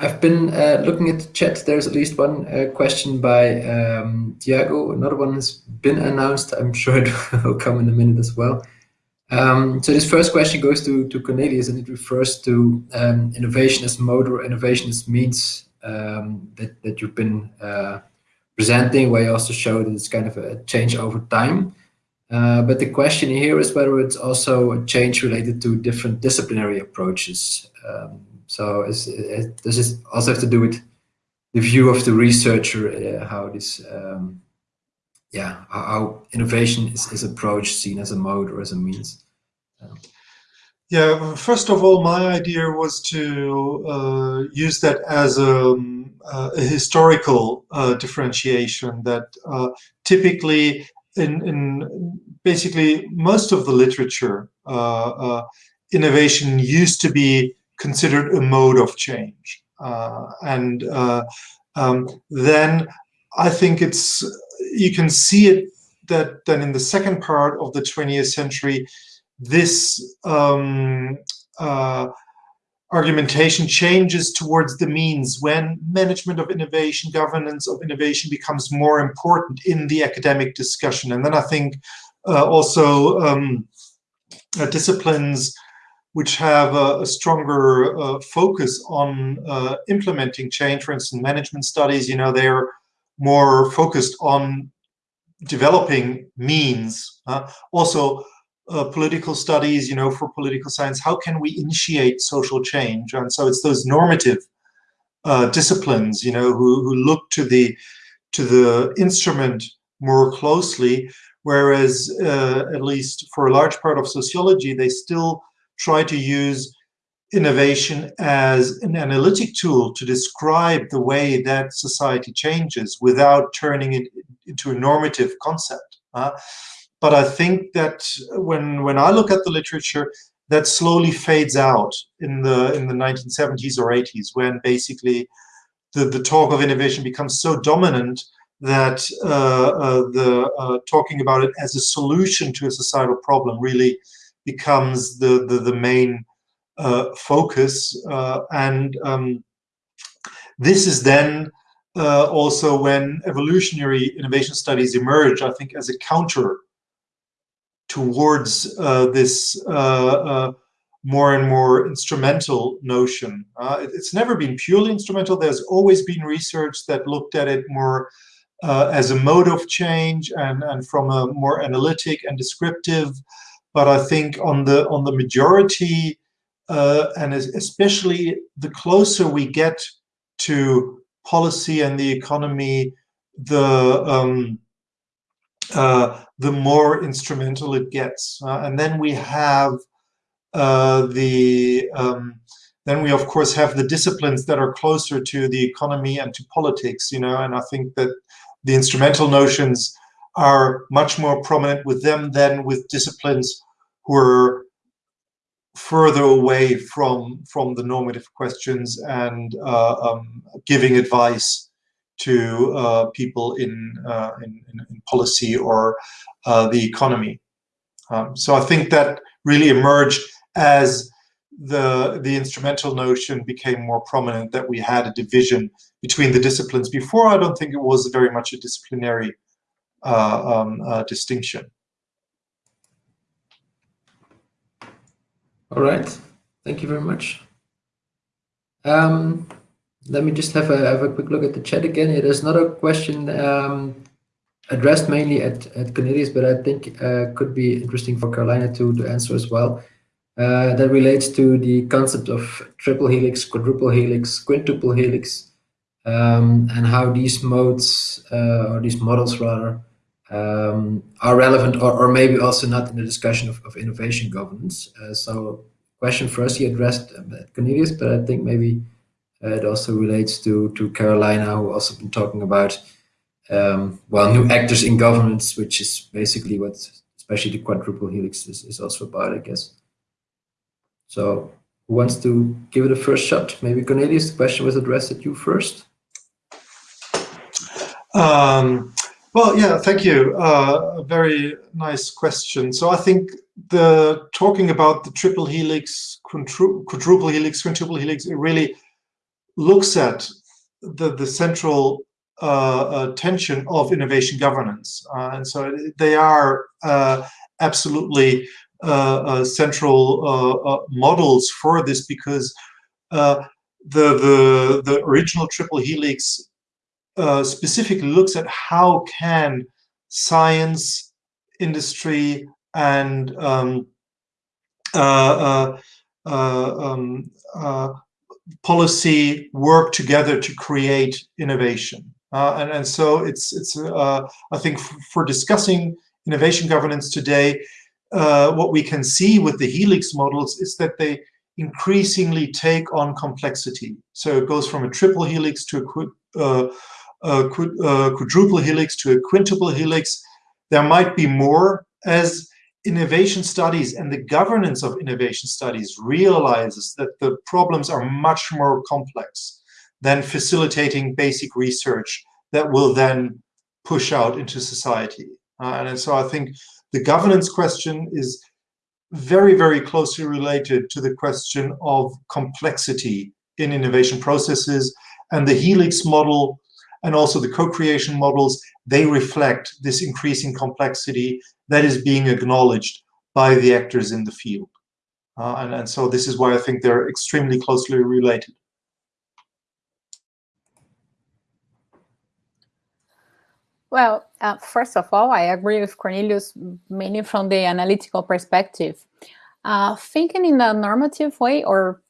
I've been uh, looking at the chat. There's at least one uh, question by um. Another one has been announced. I'm sure it will come in a minute as well. Um, so this first question goes to, to Cornelius, and it refers to um, innovation as mode or innovation as means um, that, that you've been uh, presenting, where you also show that it's kind of a change over time. Uh, but the question here is whether it's also a change related to different disciplinary approaches. Um, so is, it, does this also have to do with the view of the researcher, uh, how this, um, yeah, how innovation is, is approached, seen as a mode or as a means? Um, yeah, first of all, my idea was to uh, use that as a, um, uh, a historical uh, differentiation that uh, typically in, in basically most of the literature, uh, uh, innovation used to be considered a mode of change. Uh, and uh, um, then I think it's, you can see it that then in the second part of the 20th century, this um, uh, argumentation changes towards the means when management of innovation, governance of innovation becomes more important in the academic discussion. And then I think uh, also um, uh, disciplines which have a, a stronger uh, focus on uh, implementing change, for instance, management studies, you know, they're more focused on developing means. Uh, also, political studies, you know, for political science, how can we initiate social change? And so it's those normative uh, disciplines, you know, who, who look to the to the instrument more closely, whereas uh, at least for a large part of sociology, they still try to use innovation as an analytic tool to describe the way that society changes without turning it into a normative concept. Uh, but I think that when when I look at the literature, that slowly fades out in the in the 1970s or 80s when basically the, the talk of innovation becomes so dominant that uh, uh, the uh, talking about it as a solution to a societal problem really becomes the, the, the main uh, focus. Uh, and um, this is then uh, also when evolutionary innovation studies emerge, I think, as a counter towards this more and more instrumental notion. Uh, it, it's never been purely instrumental. There's always been research that looked at it more uh, as a mode of change and, and from a more analytic and descriptive. But I think on the on the majority, uh, and especially the closer we get to policy and the economy, the um, uh, the more instrumental it gets. Uh, and then we have uh, the um, then we of course have the disciplines that are closer to the economy and to politics. You know, and I think that the instrumental notions are much more prominent with them than with disciplines who are further away from from the normative questions and uh, um, giving advice to uh, people in, uh, in, in, policy or uh, the economy. Um, so I think that really emerged as the the instrumental notion became more prominent that we had a division between the disciplines. Before, I don't think it was very much a disciplinary um, uh, distinction. All right, thank you very much. Um, let me just have a, have a quick look at the chat again. Yeah, there's another question um, addressed mainly at, at Cornelius, but I think uh, could be interesting for Carolina to, to answer as well. Uh, that relates to the concept of triple helix, quadruple helix, quintuple helix, um, and how these modes, uh, or these models rather, um, are relevant or, or, maybe also not in the discussion of, of innovation governance. Uh, so question first he addressed um, Cornelius, but I think maybe uh, it also relates to, to Carolina, who also been talking about, um, well, new actors in governance, which is basically what especially the quadruple helix is, is also about, I guess. So who wants to give it a first shot? Maybe Cornelius, the question was addressed at you first. Um, well, yeah, thank you. Uh, a very nice question. So I think the talking about the triple helix, quadruple helix, quintuple helix, it really looks at the, the central uh, uh, tension of innovation governance. Uh, and so they are uh, absolutely uh, central models for this because the, the, the original triple helix specifically looks at how can science, industry, and um, uh, uh, um, uh, policy work together to create innovation. and, and so it's, it's I think, for discussing innovation governance today, uh, what we can see with the helix models is that they increasingly take on complexity. So it goes from a triple helix to a, uh, a quadruple helix to a quintuple helix. There might be more as innovation studies and the governance of innovation studies realizes that the problems are much more complex than facilitating basic research that will then push out into society. Uh, and so I think the governance question is very, very closely related to the question of complexity in innovation processes. And the Helix model and also the co-creation models, they reflect this increasing complexity that is being acknowledged by the actors in the field. Uh, and, and so this is why I think they're extremely closely related. Well, uh, first of all, I agree with Cornelius mainly from the analytical perspective. Uh, thinking in a normative way, or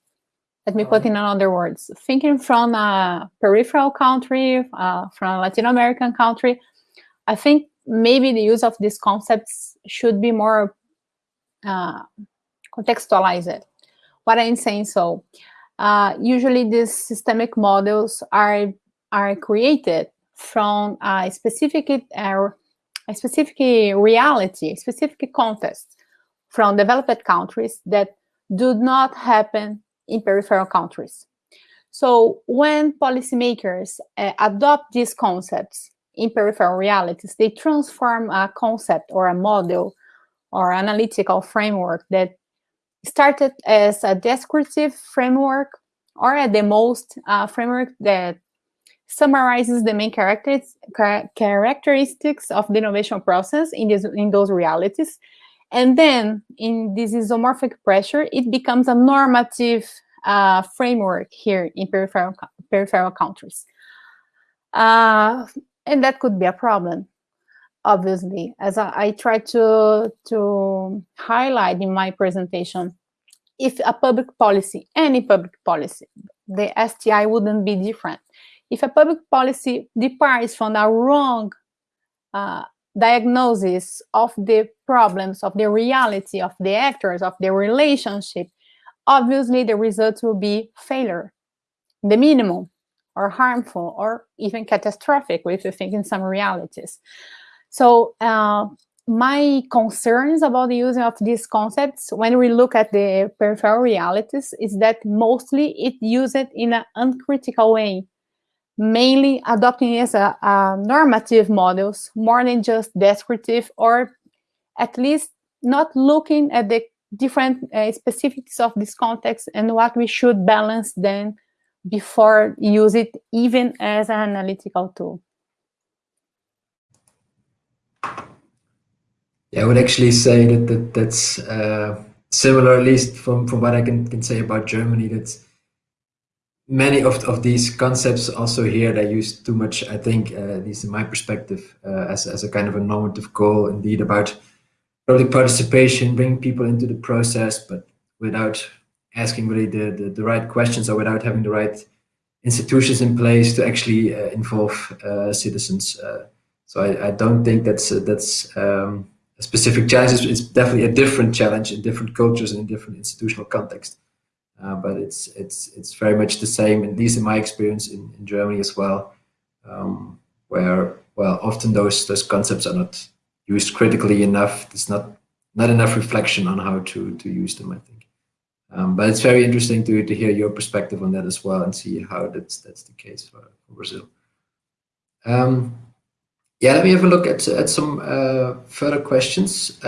let me put in another words, thinking from a peripheral country, uh, from a Latin American country, I think maybe the use of these concepts should be more uh, contextualized. What I'm saying so, uh, usually these systemic models are, are created from a specific uh, a specific reality, specific context from developed countries that do not happen in peripheral countries. So when policymakers uh, adopt these concepts in peripheral realities, they transform a concept or a model or analytical framework that started as a descriptive framework or at the most a framework that summarizes the main characteristics of the innovation process in, this, in those realities And then in this isomorphic pressure, it becomes a normative uh, framework here in peripheral, peripheral countries. Uh, and that could be a problem, obviously, as I, I try to, to highlight in my presentation. If a public policy, any public policy, the STI wouldn't be different. If a public policy departs from a wrong uh, diagnosis of the problems, of the reality, of the actors, of the relationship, obviously the results will be failure, the minimum, or harmful, or even catastrophic, if you think in some realities. So uh, my concerns about the using of these concepts when we look at the peripheral realities is that mostly it used in an uncritical way mainly adopting as a, a normative models more than just descriptive or at least not looking at the different uh, specifics of this context and what we should balance then before use it even as an analytical tool. Yeah, I would actually say that, that that's uh, similar, at least from, from what I can, can say about Germany. That's many of, of these concepts also here they use too much i think uh, at least in my perspective uh, as, as a kind of a normative goal indeed about public participation bringing people into the process but without asking really the, the, the right questions or without having the right institutions in place to actually uh, involve uh, citizens uh, so I, I, don't think that's that's um, a specific challenge. It's, it's definitely a different challenge in different cultures and in different institutional context uh, but it's it's it's very much the same, at least in my experience in, in Germany as well, um, where well often those those concepts are not used critically enough. There's not not enough reflection on how to to use them. I think, um, but it's very interesting to to hear your perspective on that as well and see how that's that's the case for, for Brazil. Um, yeah, let me have a look at at some uh, further questions.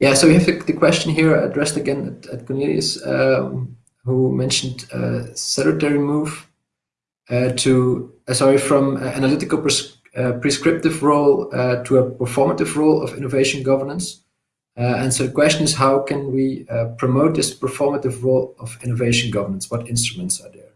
Yeah, so we have the, question here addressed again at, at Cornelius, um, who mentioned uh, salutary move uh, to, uh, sorry, from analytical pres uh, prescriptive role uh, to a performative role of innovation governance. Uh, and so the question is, how can we promote this performative role of innovation governance? What instruments are there?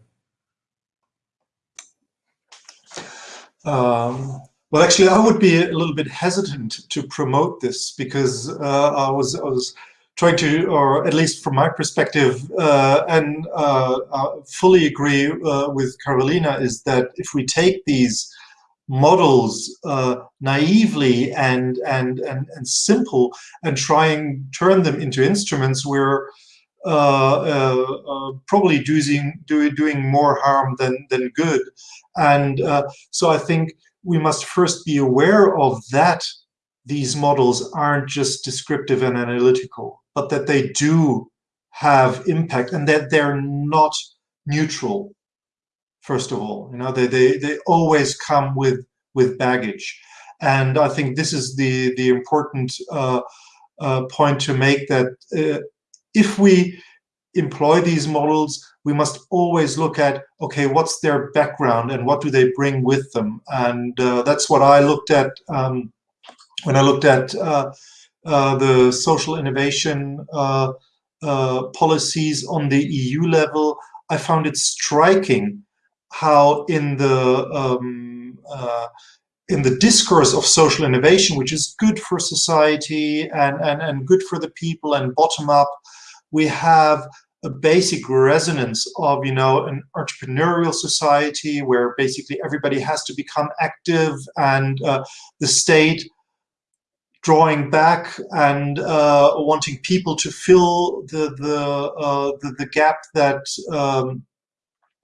Um, well, actually, I would be a little bit hesitant to promote this because uh, I was I was trying to, or at least from my perspective, uh, and uh, I fully agree uh, with Carolina, is that if we take these models uh, naively and, and and and simple and try and turn them into instruments, we're uh, probably doing doing more harm than than good. And so I think we must first be aware of that these models aren't just descriptive and analytical, but that they do have impact and that they're not neutral, first of all. You know, they, they, they always come with, with baggage. And I think this is the, the important uh, uh, point to make that uh, if we employ these models, we must always look at, okay, what's their background and what do they bring with them? And uh, that's what I looked at um, when I looked at uh, uh, the social innovation uh, uh, policies on the EU level. I found it striking how in the um, uh, in the discourse of social innovation, which is good for society and, and, and good for the people and bottom up, we have a basic resonance of, you know, an entrepreneurial society where basically everybody has to become active and uh, the state drawing back and uh, wanting people to fill the the uh, the, the, gap that um,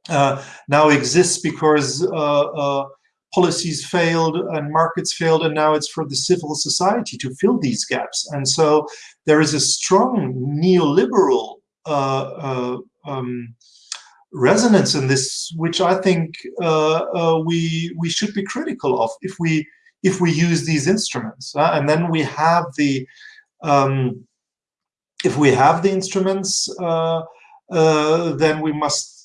uh, now exists because uh, uh, policies failed and markets failed and now it's for the civil society to fill these gaps. And so there is a strong neoliberal um, resonance in this, which I think uh, we we should be critical of if we if we use these instruments. and then we have the um, if we have the instruments, then we must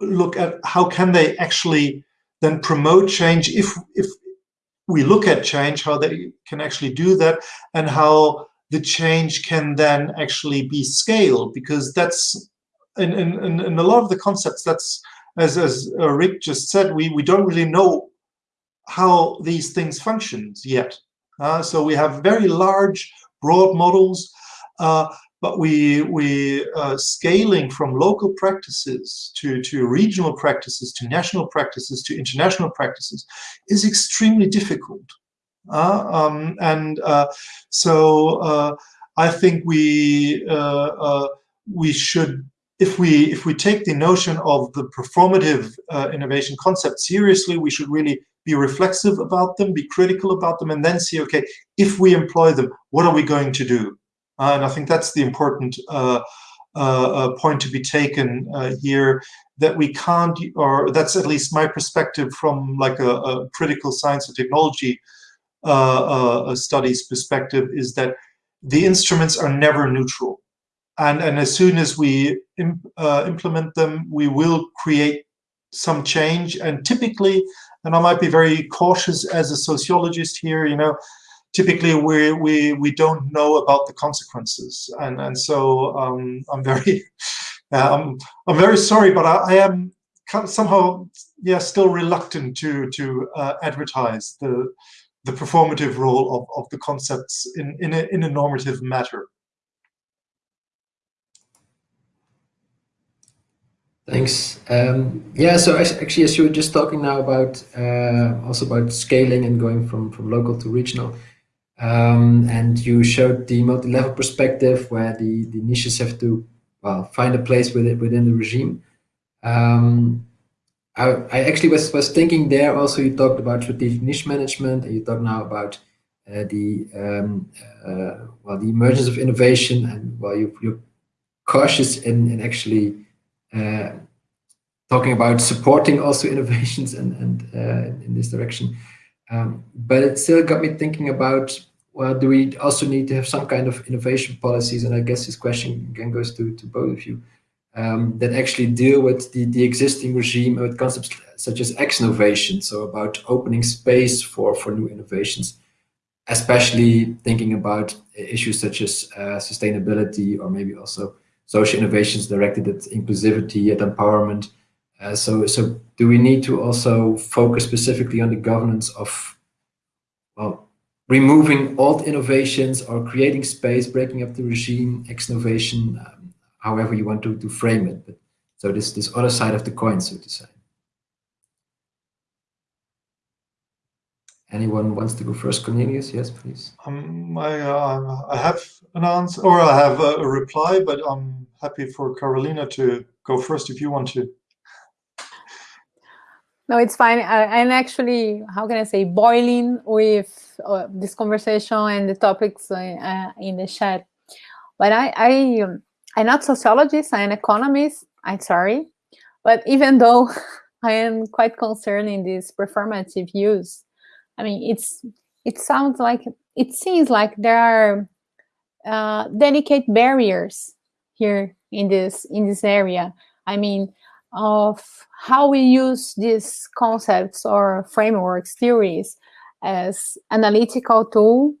look at how can they actually then promote change if if we look at change, how they can actually do that, and how the change can then actually be scaled because that's in, in, in a lot of the concepts that's as, as Rick just said, we, we don't really know how these things function yet. Uh, so we have very large, broad models, uh, but we we uh, scaling from local practices to to regional practices to national practices to international practices is extremely difficult. Uh, um, and uh, so uh, I think we we should if we if we take the notion of the performative uh, innovation concept seriously, we should really be reflexive about them, be critical about them, and then see, okay, if we employ them, what are we going to do? Uh, and I think that's the important uh, point to be taken here, that we can't, or that's at least my perspective from like a, a critical science and technology studies perspective, is that the instruments are never neutral and and as soon as we Im, uh, implement them, we will create some change. And typically, and I might be very cautious as a sociologist here, you know, typically we we we don't know about the consequences, and and so um, I'm very uh, I'm I'm very sorry, but I, I, am somehow yeah still reluctant to to uh, advertise the the performative role of, of the concepts in in a, in a normative matter. Thanks. Um, yeah, so actually, as you were just talking now about uh, also about scaling and going from from local to regional, um, and you showed the multi-level perspective where the the niches have to well find a place within within the regime. Um, I, actually was was thinking there also. You talked about strategic niche management, and you talk now about uh, the um, uh, well the emergence of innovation, and well you you're cautious in in actually uh, talking about supporting also innovations and, and uh, in this direction. Um, but it still got me thinking about, well, do we also need to have some kind of innovation policies? And I guess this question again goes to, to both of you, um, that actually deal with the, the existing regime with concepts such as X-innovation, so about opening space for, for new innovations, especially thinking about issues such as uh, sustainability or maybe also social innovations directed at inclusivity, at empowerment. Uh, so, so do we need to also focus specifically on the governance of, well, removing old innovations or creating space, breaking up the regime, X-innovation, um, however you want to, to frame it. But, so this, this other side of the coin, so to say. Anyone wants to go first? Cornelius, yes, please. Um, I, uh, I have an answer, or I have a, a, reply, but I'm happy for Carolina to go first if you want to. No, it's fine. I, am actually, how can I say, boiling with uh, this conversation and the topics uh, in the chat. But I, I, um, I'm not sociologist, I'm an economist, I'm sorry. But even though I am quite concerned in this performative use, I mean, it's it sounds like it seems like there are uh, delicate barriers here in this in this area. I mean, of how we use these concepts or frameworks, theories as analytical tool,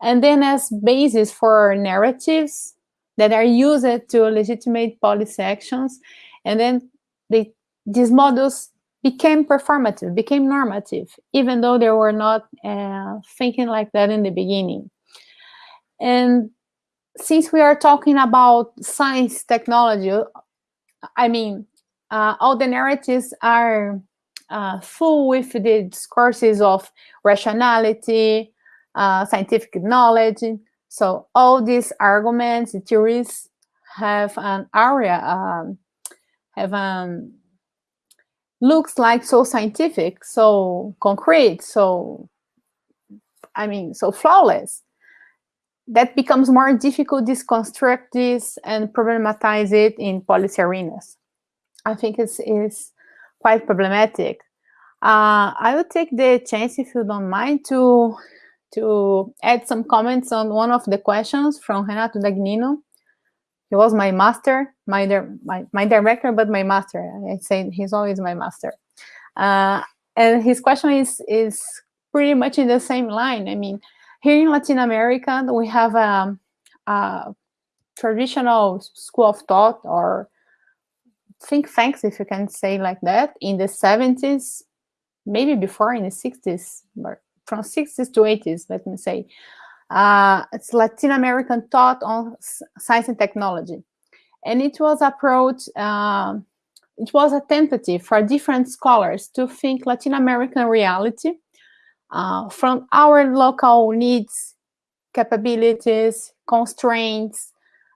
and then as basis for narratives that are used to legitimate policy actions, and then they, these models became performative, became normative, even though they were not uh, thinking like that in the beginning. And since we are talking about science technology, I mean, uh, all the narratives are uh, full with the discourses of rationality, uh, scientific knowledge. So all these arguments, the theories have an area, um, have an looks like so scientific, so concrete, so, I mean, so flawless, that becomes more difficult to construct this and problematize it in policy arenas. I think it's, it's quite problematic. Uh, I will take the chance, if you don't mind, to to add some comments on one of the questions from Renato Dagnino he was my master, my, my, my director, but my master. I say he's always my master. Uh, and his question is, is pretty much in the same line. I mean, Here in Latin America, we have a, a traditional school of thought or think tanks, if you can say like that, in the 70s, maybe before in the 60s, but from 60s to 80s, let me say. Uh, it's Latin American thought on science and technology. And it was approach, uh, it was a tentative for different scholars to think Latin American reality uh, from our local needs, capabilities, constraints,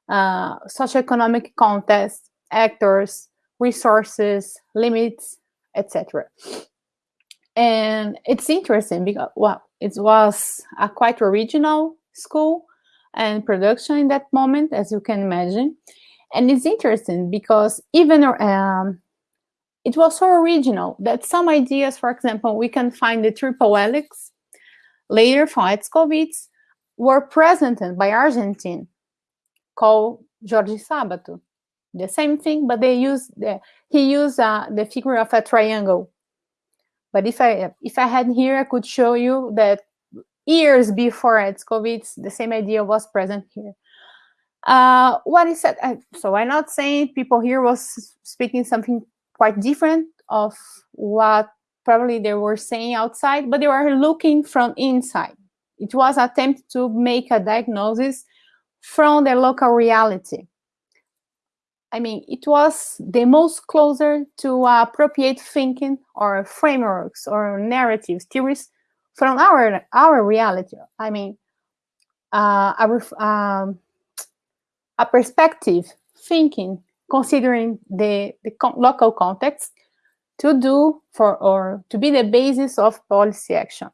uh, socioeconomic context, actors, resources, limits, etc. And it's interesting because, well, it was a quite original school and production in that moment, as you can imagine. And it's interesting because even um, it was so original that some ideas, for example, we can find the triple helix later from Etzkowitz were presented by Argentine called Jorge Sabato. The same thing, but they use the, he used uh, the figure of a triangle. But if I if I had here, I could show you that years before Etzkowitz, the same idea was present here. Uh, what is it? Uh, so I'm not saying people here was speaking something quite different of what probably they were saying outside, but they were looking from inside. It was attempt to make a diagnosis from the local reality. I mean, it was the most closer to appropriate thinking or frameworks or narratives, theories from our our reality. I mean, uh, a, um, a perspective thinking considering the, the local context to do for or to be the basis of policy action.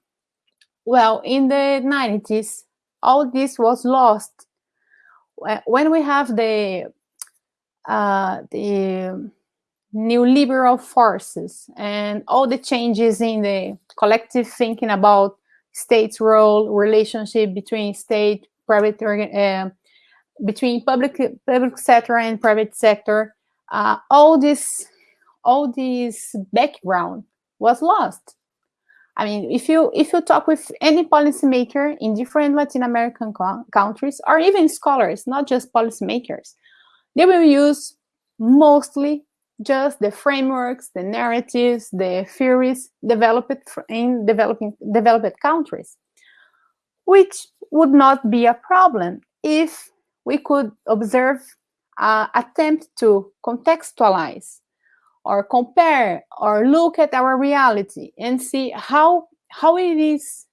Well, in the 90s, all this was lost. When we have the uh, the neoliberal forces and all the changes in the collective thinking about state's role, relationship between state, private, uh, between public public sector and private sector, uh, all this all this background was lost. I mean, if you if you talk with any policymaker in different Latin American countries, or even scholars, not just policymakers, they will use mostly just the frameworks, the narratives, the theories developed in developing developed countries, which would not be a problem if we could observe uh, attempt to contextualize or compare or look at our reality and see how how it is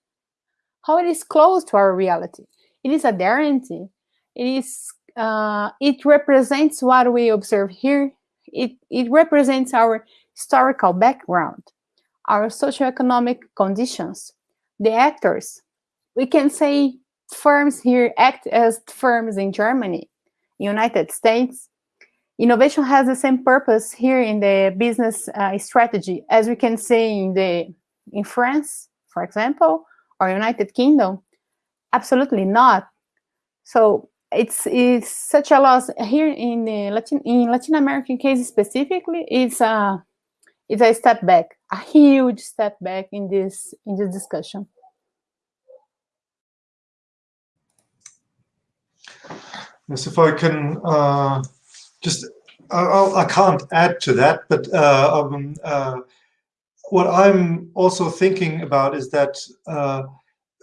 how it is close to our reality. It is a guarantee. It is uh, it represents what we observe here. It it represents our historical background, our socioeconomic conditions, the actors. We can say firms here act as firms in Germany, United States. Innovation has the same purpose here in the business uh, strategy as we can say in the in France, for example, or United Kingdom. Absolutely not. So it's it's such a loss here in the Latin in Latin American case specifically. It's a it's a step back, a huge step back in this in this discussion. Yes, if I can uh, just, I, I, can't add to that, but uh, um, uh, what I'm also thinking about is that uh,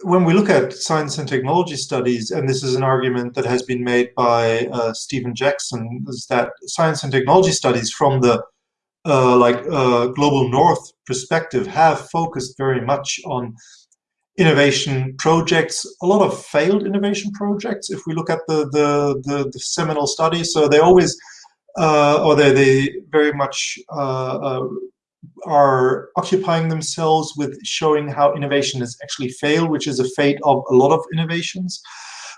when we look at science and technology studies, and this is an argument that has been made by uh, Steven Jackson, is that science and technology studies from the uh, like global north perspective have focused very much on innovation projects, a lot of failed innovation projects. If we look at the the, the, the seminal studies, so they always, uh, or they they very much uh, uh, are occupying themselves with showing how innovation has actually failed, which is a fate of a lot of innovations.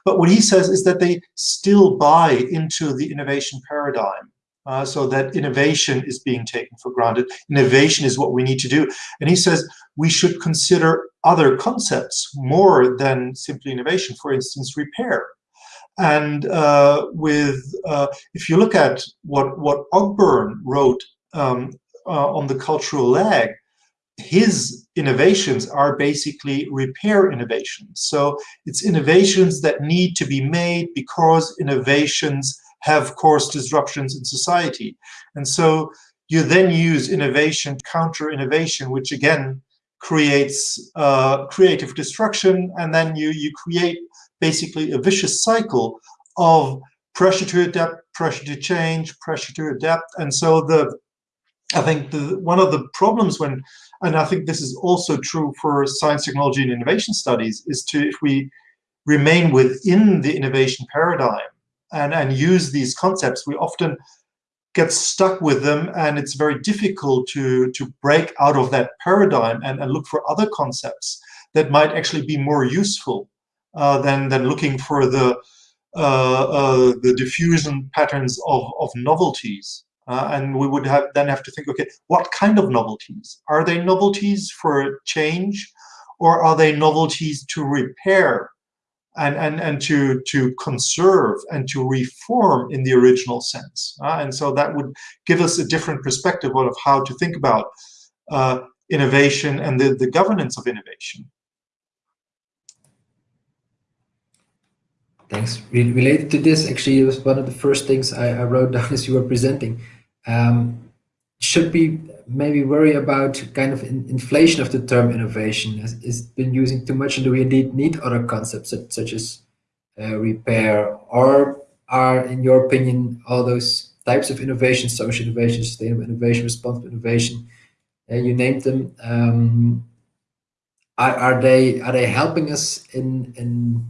But what he says is that they still buy into the innovation paradigm. Uh, so that innovation is being taken for granted. Innovation is what we need to do. And he says we should consider other concepts more than simply innovation, for instance, repair. And uh, with, uh, if you look at what, what Ogburn wrote um, uh, on the cultural lag, his innovations are basically repair innovations. So it's innovations that need to be made because innovations have caused disruptions in society. And so you then use innovation, counter innovation, which again creates uh, creative destruction. And then you, you create basically a vicious cycle of pressure to adapt, pressure to change, pressure to adapt. And so the I think the, one of the problems when, and I think this is also true for science, technology, and innovation studies, is to, if we remain within the innovation paradigm and, and use these concepts, we often get stuck with them and it's very difficult to, to break out of that paradigm and, and look for other concepts that might actually be more useful uh, than, than looking for the, uh, uh, the diffusion patterns of, of novelties. Uh, and we would have then have to think, okay, what kind of novelties? Are they novelties for change or are they novelties to repair and, and, and to, to conserve and to reform in the original sense? Uh, and so that would give us a different perspective of how to think about uh, innovation and the, the governance of innovation. Thanks. Related to this, actually, it was one of the first things I, I wrote down as you were presenting um, should we maybe worry about kind of in inflation of the term innovation? Has been using too much and do we indeed need other concepts such, such as uh, repair? Or are, in your opinion, all those types of innovation, social innovation, sustainable innovation, responsible innovation, uh, you named them, um, are, are, they are they helping us in, in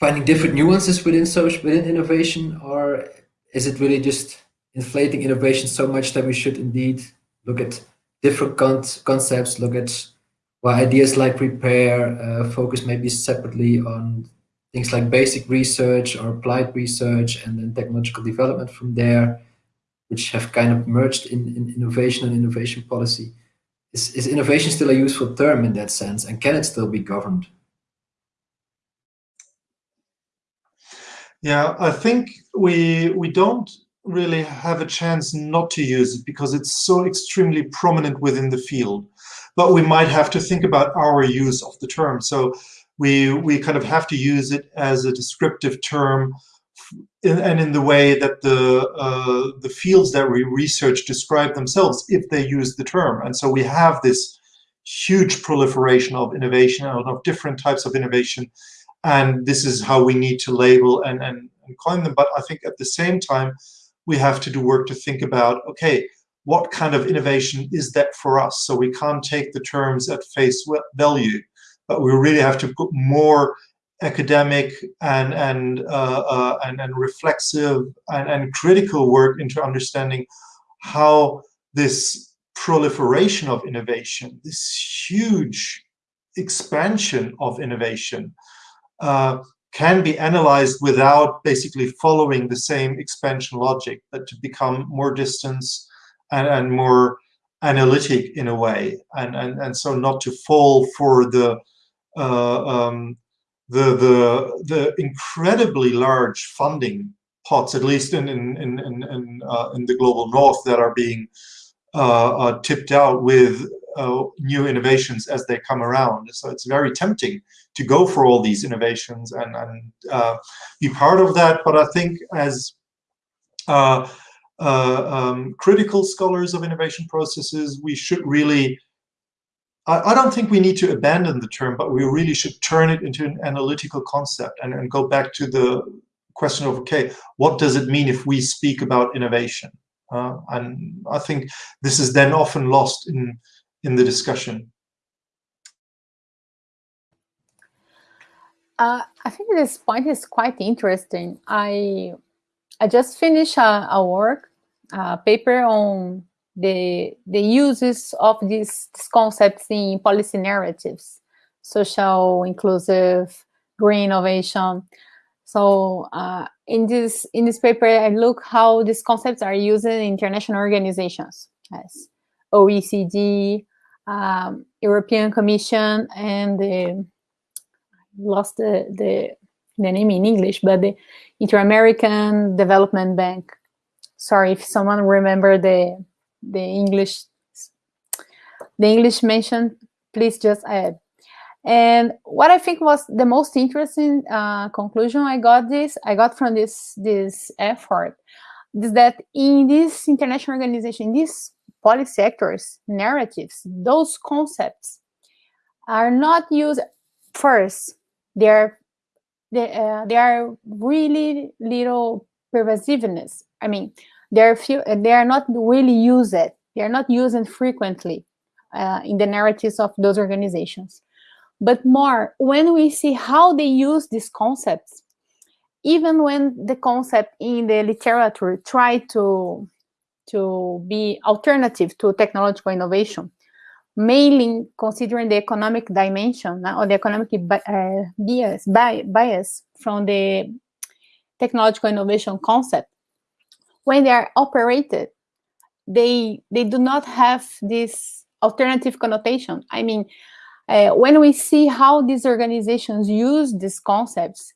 finding different nuances within social within innovation, or is it really just inflating innovation so much that we should indeed look at different con concepts, look at well, ideas like repair, uh, focus maybe separately on things like basic research or applied research and then technological development from there, which have kind of merged in, in innovation and innovation policy. Is, is innovation still a useful term in that sense and can it still be governed? Yeah, I think we we don't really have a chance not to use it because it's so extremely prominent within the field. But we might have to think about our use of the term. So we, we kind of have to use it as a descriptive term in, and in the way that the, uh, the fields that we research describe themselves if they use the term. And so we have this huge proliferation of innovation and of different types of innovation. And this is how we need to label and, and, and coin them. But I think at the same time, we have to do work to think about, okay, what kind of innovation is that for us? So we can't take the terms at face value, but we really have to put more academic and and uh, uh, and, and reflexive and, and critical work into understanding how this proliferation of innovation, this huge expansion of innovation, uh, can be analyzed without basically following the same expansion logic, but to become more distance and, and more analytic in a way, and, and, and so not to fall for the uh, um, the the the incredibly large funding pots, at least in in in in, uh, in the global north, that are being uh, uh tipped out with uh, new innovations as they come around. So it's very tempting to go for all these innovations and, and uh, be part of that. But I think as uh, uh um, critical scholars of innovation processes, we should really, I, I, don't think we need to abandon the term, but we really should turn it into an analytical concept and, and go back to the question of, okay, what does it mean if we speak about innovation? Uh, and I think this is then often lost in in the discussion? Uh, I think this point is quite interesting. I I just finished a, a work, a paper on the the uses of these, these concepts in policy narratives, social, inclusive, green innovation. So uh, in this in this paper, I look how these concepts are used in international organizations, as OECD, um, European Commission and the lost the, the, the name in English, but the Inter-American Development Bank. Sorry if someone remember the the English the English mentioned, please just add. And what I think was the most interesting uh, conclusion I got this I got from this this effort is that in this international organization, these policy sectors, narratives, those concepts are not used first. They're they, uh, they are really little pervasiveness. I mean, they're few. They are not really used. They are not used frequently uh, in the narratives of those organizations. But more when we see how they use these concepts, even when the concept in the literature try to to be alternative to technological innovation, mainly considering the economic dimension or the economic uh, bias, bias from the technological innovation concept, when they are operated, they they do not have this alternative connotation. I mean, uh, when we see how these organizations use these concepts,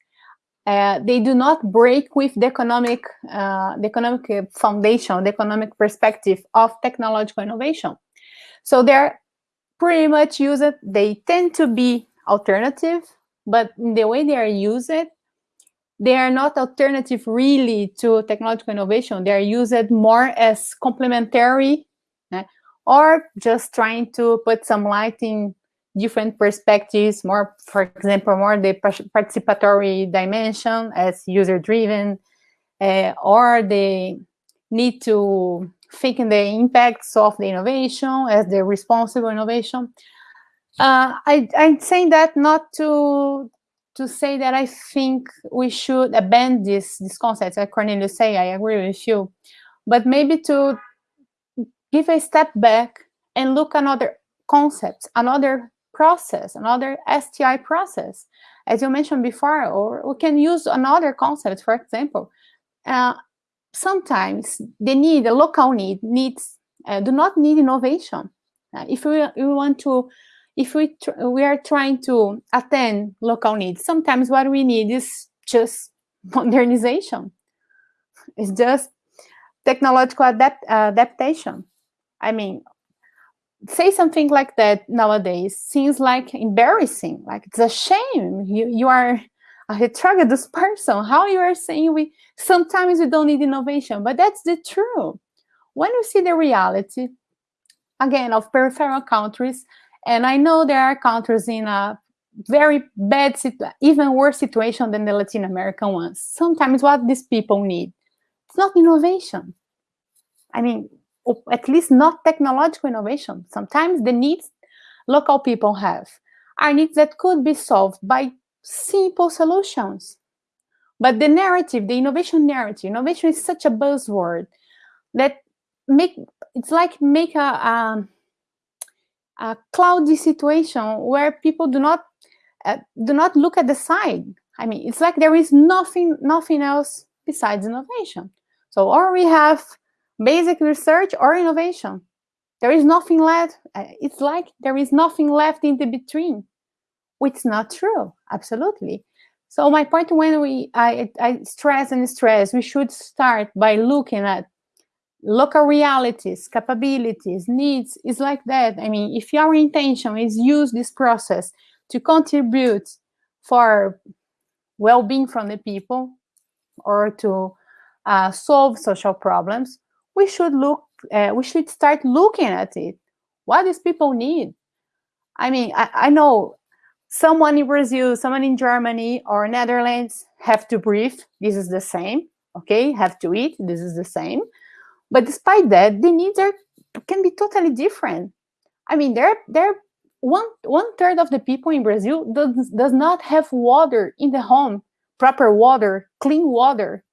uh, they do not break with the economic, uh, the economic foundation, the economic perspective of technological innovation. So they're pretty much used, they tend to be alternative, but in the way they are used, they are not alternative really to technological innovation. They are used more as complementary eh, or just trying to put some light in different perspectives, more, for example, more the participatory dimension as user-driven, uh, or the need to think in the impacts of the innovation as the responsible innovation. Uh, I, I'm saying that not to to say that I think we should abandon this this concept. Like Cornelius say, I agree with you, but maybe to give a step back and look another concepts, another process, another STI process, as you mentioned before, or we can use another concept, for example. Uh, sometimes the need, the local need, needs uh, do not need innovation. Uh, if we, we want to, if we we are trying to attend local needs, sometimes what we need is just modernization. It's just technological adapt, adaptation. I mean, say something like that nowadays seems like embarrassing like it's a shame. You you are a heterogeneous person. How you are saying we sometimes we don't need innovation but that's the truth. When you see the reality again of peripheral countries and i know there are countries in a very bad even worse situation than the latin american ones. Sometimes what these people need it's not innovation. I mean at least not technological innovation. Sometimes the needs local people have are needs that could be solved by simple solutions. But the narrative, the innovation narrative, innovation is such a buzzword that make it's like make a, a, a cloudy situation where people do not uh, do not look at the side. I mean, it's like there is nothing nothing else besides innovation. So, or we have basic research or innovation. There is nothing left. Uh, it's like there is nothing left in the between, which is not true, absolutely. So my point when we I, I stress and stress, we should start by looking at local realities, capabilities, needs, is like that. I mean, if your intention is use this process to contribute for well-being from the people or to uh, solve social problems, we should look, uh, we should start looking at it. What these people need? I mean, I, I know someone in Brazil, someone in Germany or Netherlands have to breathe. This is the same. Okay, have to eat. This is the same. But despite that, the needs are can be totally different. I mean, there there one one third of the people in Brazil does does not have water in the home, proper water, clean water.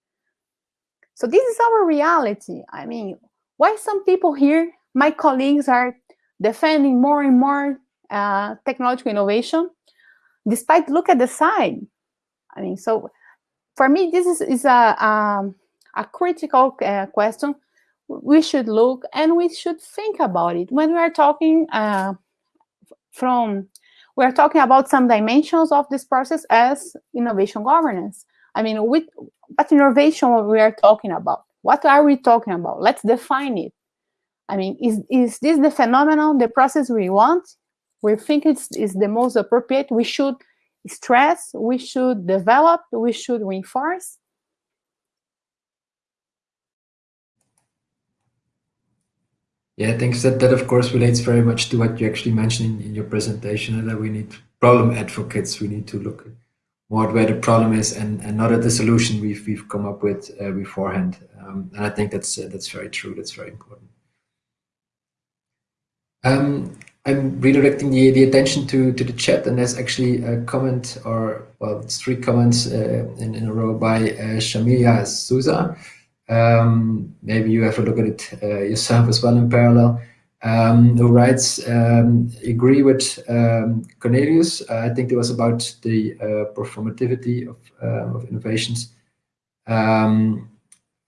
So this is our reality. I mean, why some people here, my colleagues are defending more and more uh, technological innovation, despite look at the side. I mean, so for me, this is, is a, um, a critical uh, question. We should look and we should think about it when we are talking uh, from, we are talking about some dimensions of this process as innovation governance. I mean, with, what innovation we are talking about? What are we talking about? Let's define it. I mean, is, is this the phenomenon, the process we want? We think it's is the most appropriate. We should stress, we should develop, we should reinforce. Yeah, thanks. That that of course relates very much to what you actually mentioned in, in your presentation, that we need problem advocates. We need to look more at where the problem is, and, and not at the solution we've we've come up with uh, beforehand. Um, and I think that's uh, that's very true. That's very important. Um, I'm redirecting the, the attention to, to the chat, and there's actually a comment, or well, it's three comments uh, in, in a row by uh, Shamilia Souza. Um, maybe you have a look at it uh, yourself as well in parallel. Um, who writes, um, agree with um, Cornelius. Uh, I think it was about the uh, performativity of, uh, of innovations. Um,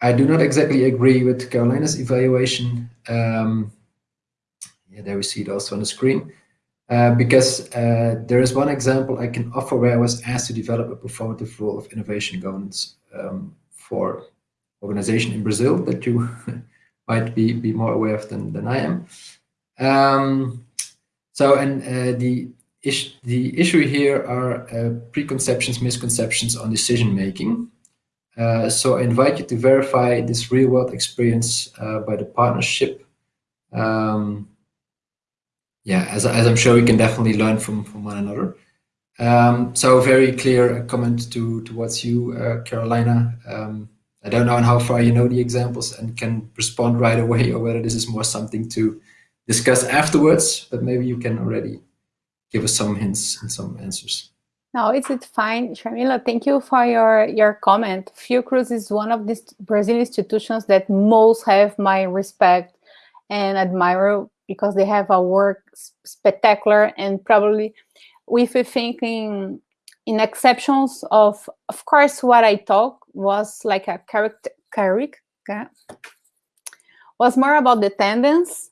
I do not exactly agree with Carolina's evaluation. Um, yeah, there we see it also on the screen. Uh, because uh, there is one example I can offer where I was asked to develop a performative role of innovation governance for organization in Brazil that you might be, be more aware of than, than I am. Um, so, and uh, the, is the issue here are uh, preconceptions, misconceptions on decision making. Uh, so I invite you to verify this real world experience uh, by the partnership. Um, yeah, as, as I'm sure we can definitely learn from, from one another. Um, so very clear comment to towards you, uh, Carolina. I don't know how far you know the examples and can respond right away or whether this is more something to discuss afterwards, but maybe you can already give us some hints and some answers. No, it's, it's fine. Shamila, thank you for your, your comment. Fiocruz is one of these Brazilian institutions that most have my respect and admire because they have a work spectacular and probably with a thinking in exceptions of, of course, what I talk was like a character, character was more about the tendency.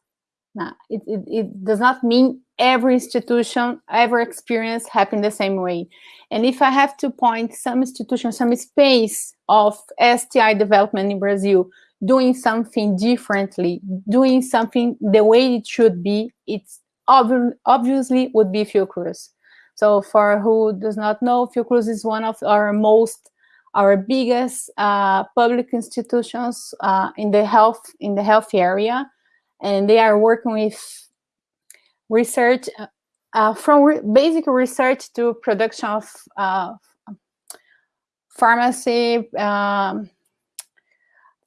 Nah, it, it, it does not mean every institution, every experience happen the same way. And if I have to point some institution, some space of STI development in Brazil, doing something differently, doing something the way it should be, it's ob obviously would be Fiocruz. So for who does not know, Fiocruz is one of our most, our biggest uh, public institutions uh, in the health in the health area, and they are working with research uh, uh from re basic research to production of uh, pharmacy, um,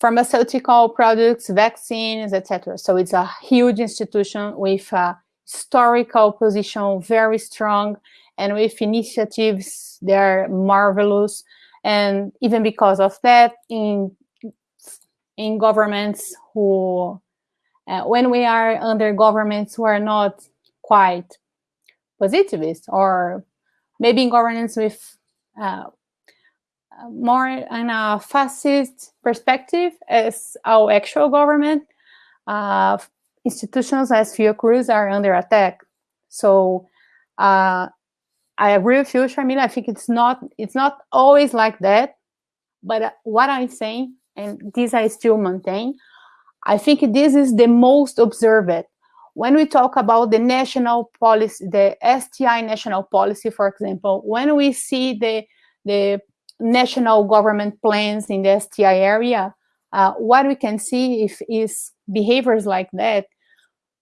pharmaceutical products, vaccines, etc. So it's a huge institution with a historical position, very strong, and with initiatives that are marvelous. And even because of that, in in governments who, uh, when we are under governments who are not quite positivist, or maybe in governance with uh, more in a fascist perspective as our actual government, uh, institutions as Fiocruz are under attack. So uh, I agree with you, Sharmila. I think it's not it's not always like that. But what I'm saying, and this I still maintain, I think this is the most observed. When we talk about the national policy, the STI national policy, for example, when we see the the national government plans in the STI area, uh, what we can see if is behaviors like that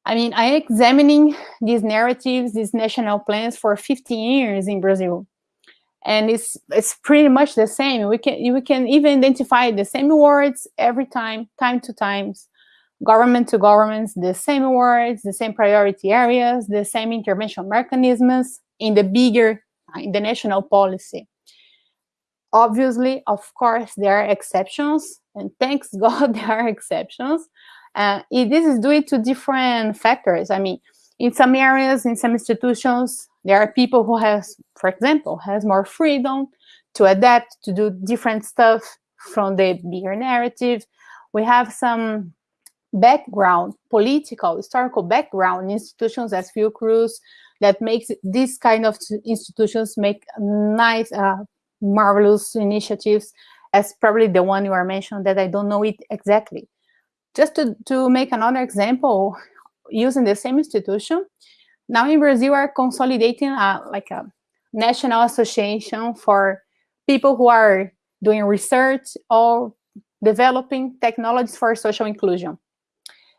I mean, I'm examining these narratives, these national plans for 15 years in Brazil. And it's it's pretty much the same. We can we can even identify the same words every time, time to times, government to governments, the same words, the same priority areas, the same intervention mechanisms in the bigger, in the national policy. Obviously, of course, there are exceptions, and thanks God there are exceptions. Uh, this is due to different factors. I mean, in some areas, in some institutions, there are people who has, for example, has more freedom to adapt, to do different stuff from the bigger narrative. We have some background, political, historical background institutions as Fiocruz that makes these kind of institutions make nice, uh, marvelous initiatives as probably the one you are mentioned that I don't know it exactly just to, to make another example, using the same institution, now in Brazil are consolidating a, like a national association for people who are doing research or developing technologies for social inclusion.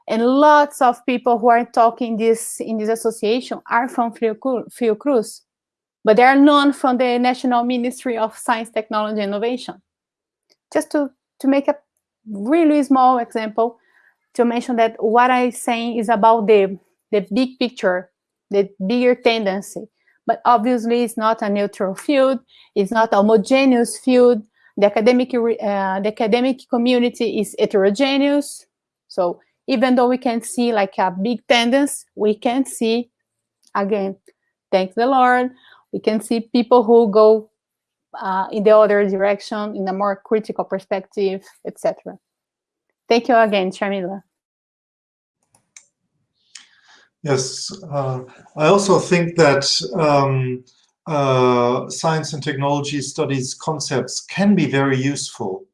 And lots of people who are talking this in this association are from Fiocruz, but they are known from the National Ministry of Science, Technology, and Innovation. Just to, to make a really small example, to mention that what I'm saying is about the, the big picture, the bigger tendency. But obviously, it's not a neutral field. It's not a homogeneous field. The academic, uh, the academic community is heterogeneous. So even though we can see like a big tendency, we can see, again, thank the Lord, we can see people who go uh, in the other direction, in a more critical perspective, etc. Thank you again, Sharmila. Yes, uh, I also think that um, uh, science and technology studies concepts can be very useful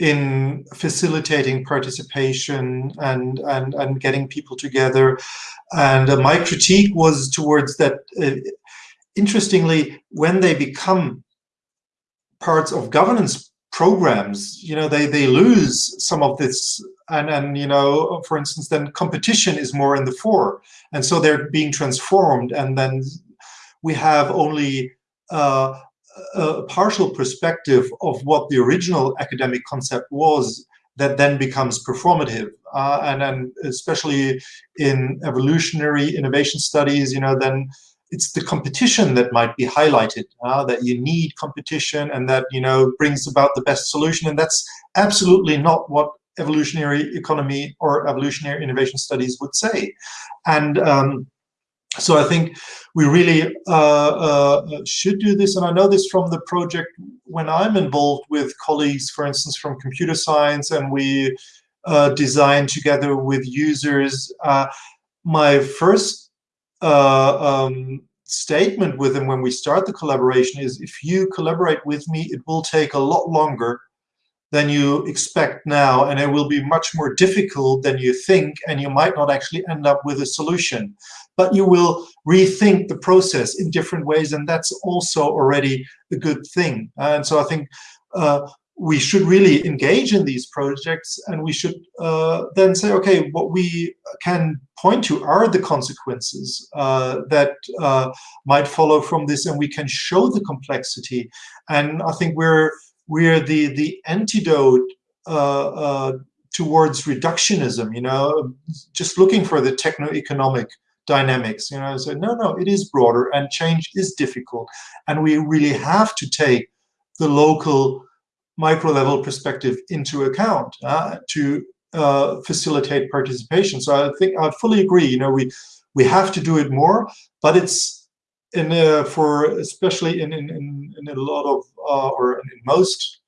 in facilitating participation and, and, and getting people together. And uh, my critique was towards that, uh, interestingly, when they become parts of governance programs, you know, they, they lose some of this and, and, you know, for instance, then competition is more in the fore. And so they're being transformed and then we have only uh, a partial perspective of what the original academic concept was that then becomes performative. Uh, and then especially in evolutionary innovation studies, you know, then it's the competition that might be highlighted, uh, that you need competition and that, you know, brings about the best solution. And that's absolutely not what evolutionary economy or evolutionary innovation studies would say. And um, so I think we really uh, uh, should do this. And I know this from the project when I'm involved with colleagues, for instance, from computer science, and we uh, design together with users. Uh, my first uh, um, statement with them when we start the collaboration is if you collaborate with me, it will take a lot longer than you expect now, and it will be much more difficult than you think, and you might not actually end up with a solution. But you will rethink the process in different ways, and that's also already a good thing. And so I think uh, we should really engage in these projects, and we should uh, then say, okay, what we can point to are the consequences uh, that uh, might follow from this, and we can show the complexity. And I think we're we're the the antidote uh, uh, towards reductionism. You know, just looking for the techno-economic dynamics. You know, so no, no, it is broader, and change is difficult, and we really have to take the local micro level perspective into account uh, to uh, facilitate participation. So I think I fully agree. You know, we we have to do it more, but it's in uh, for especially in, in, in, a lot of uh, or in most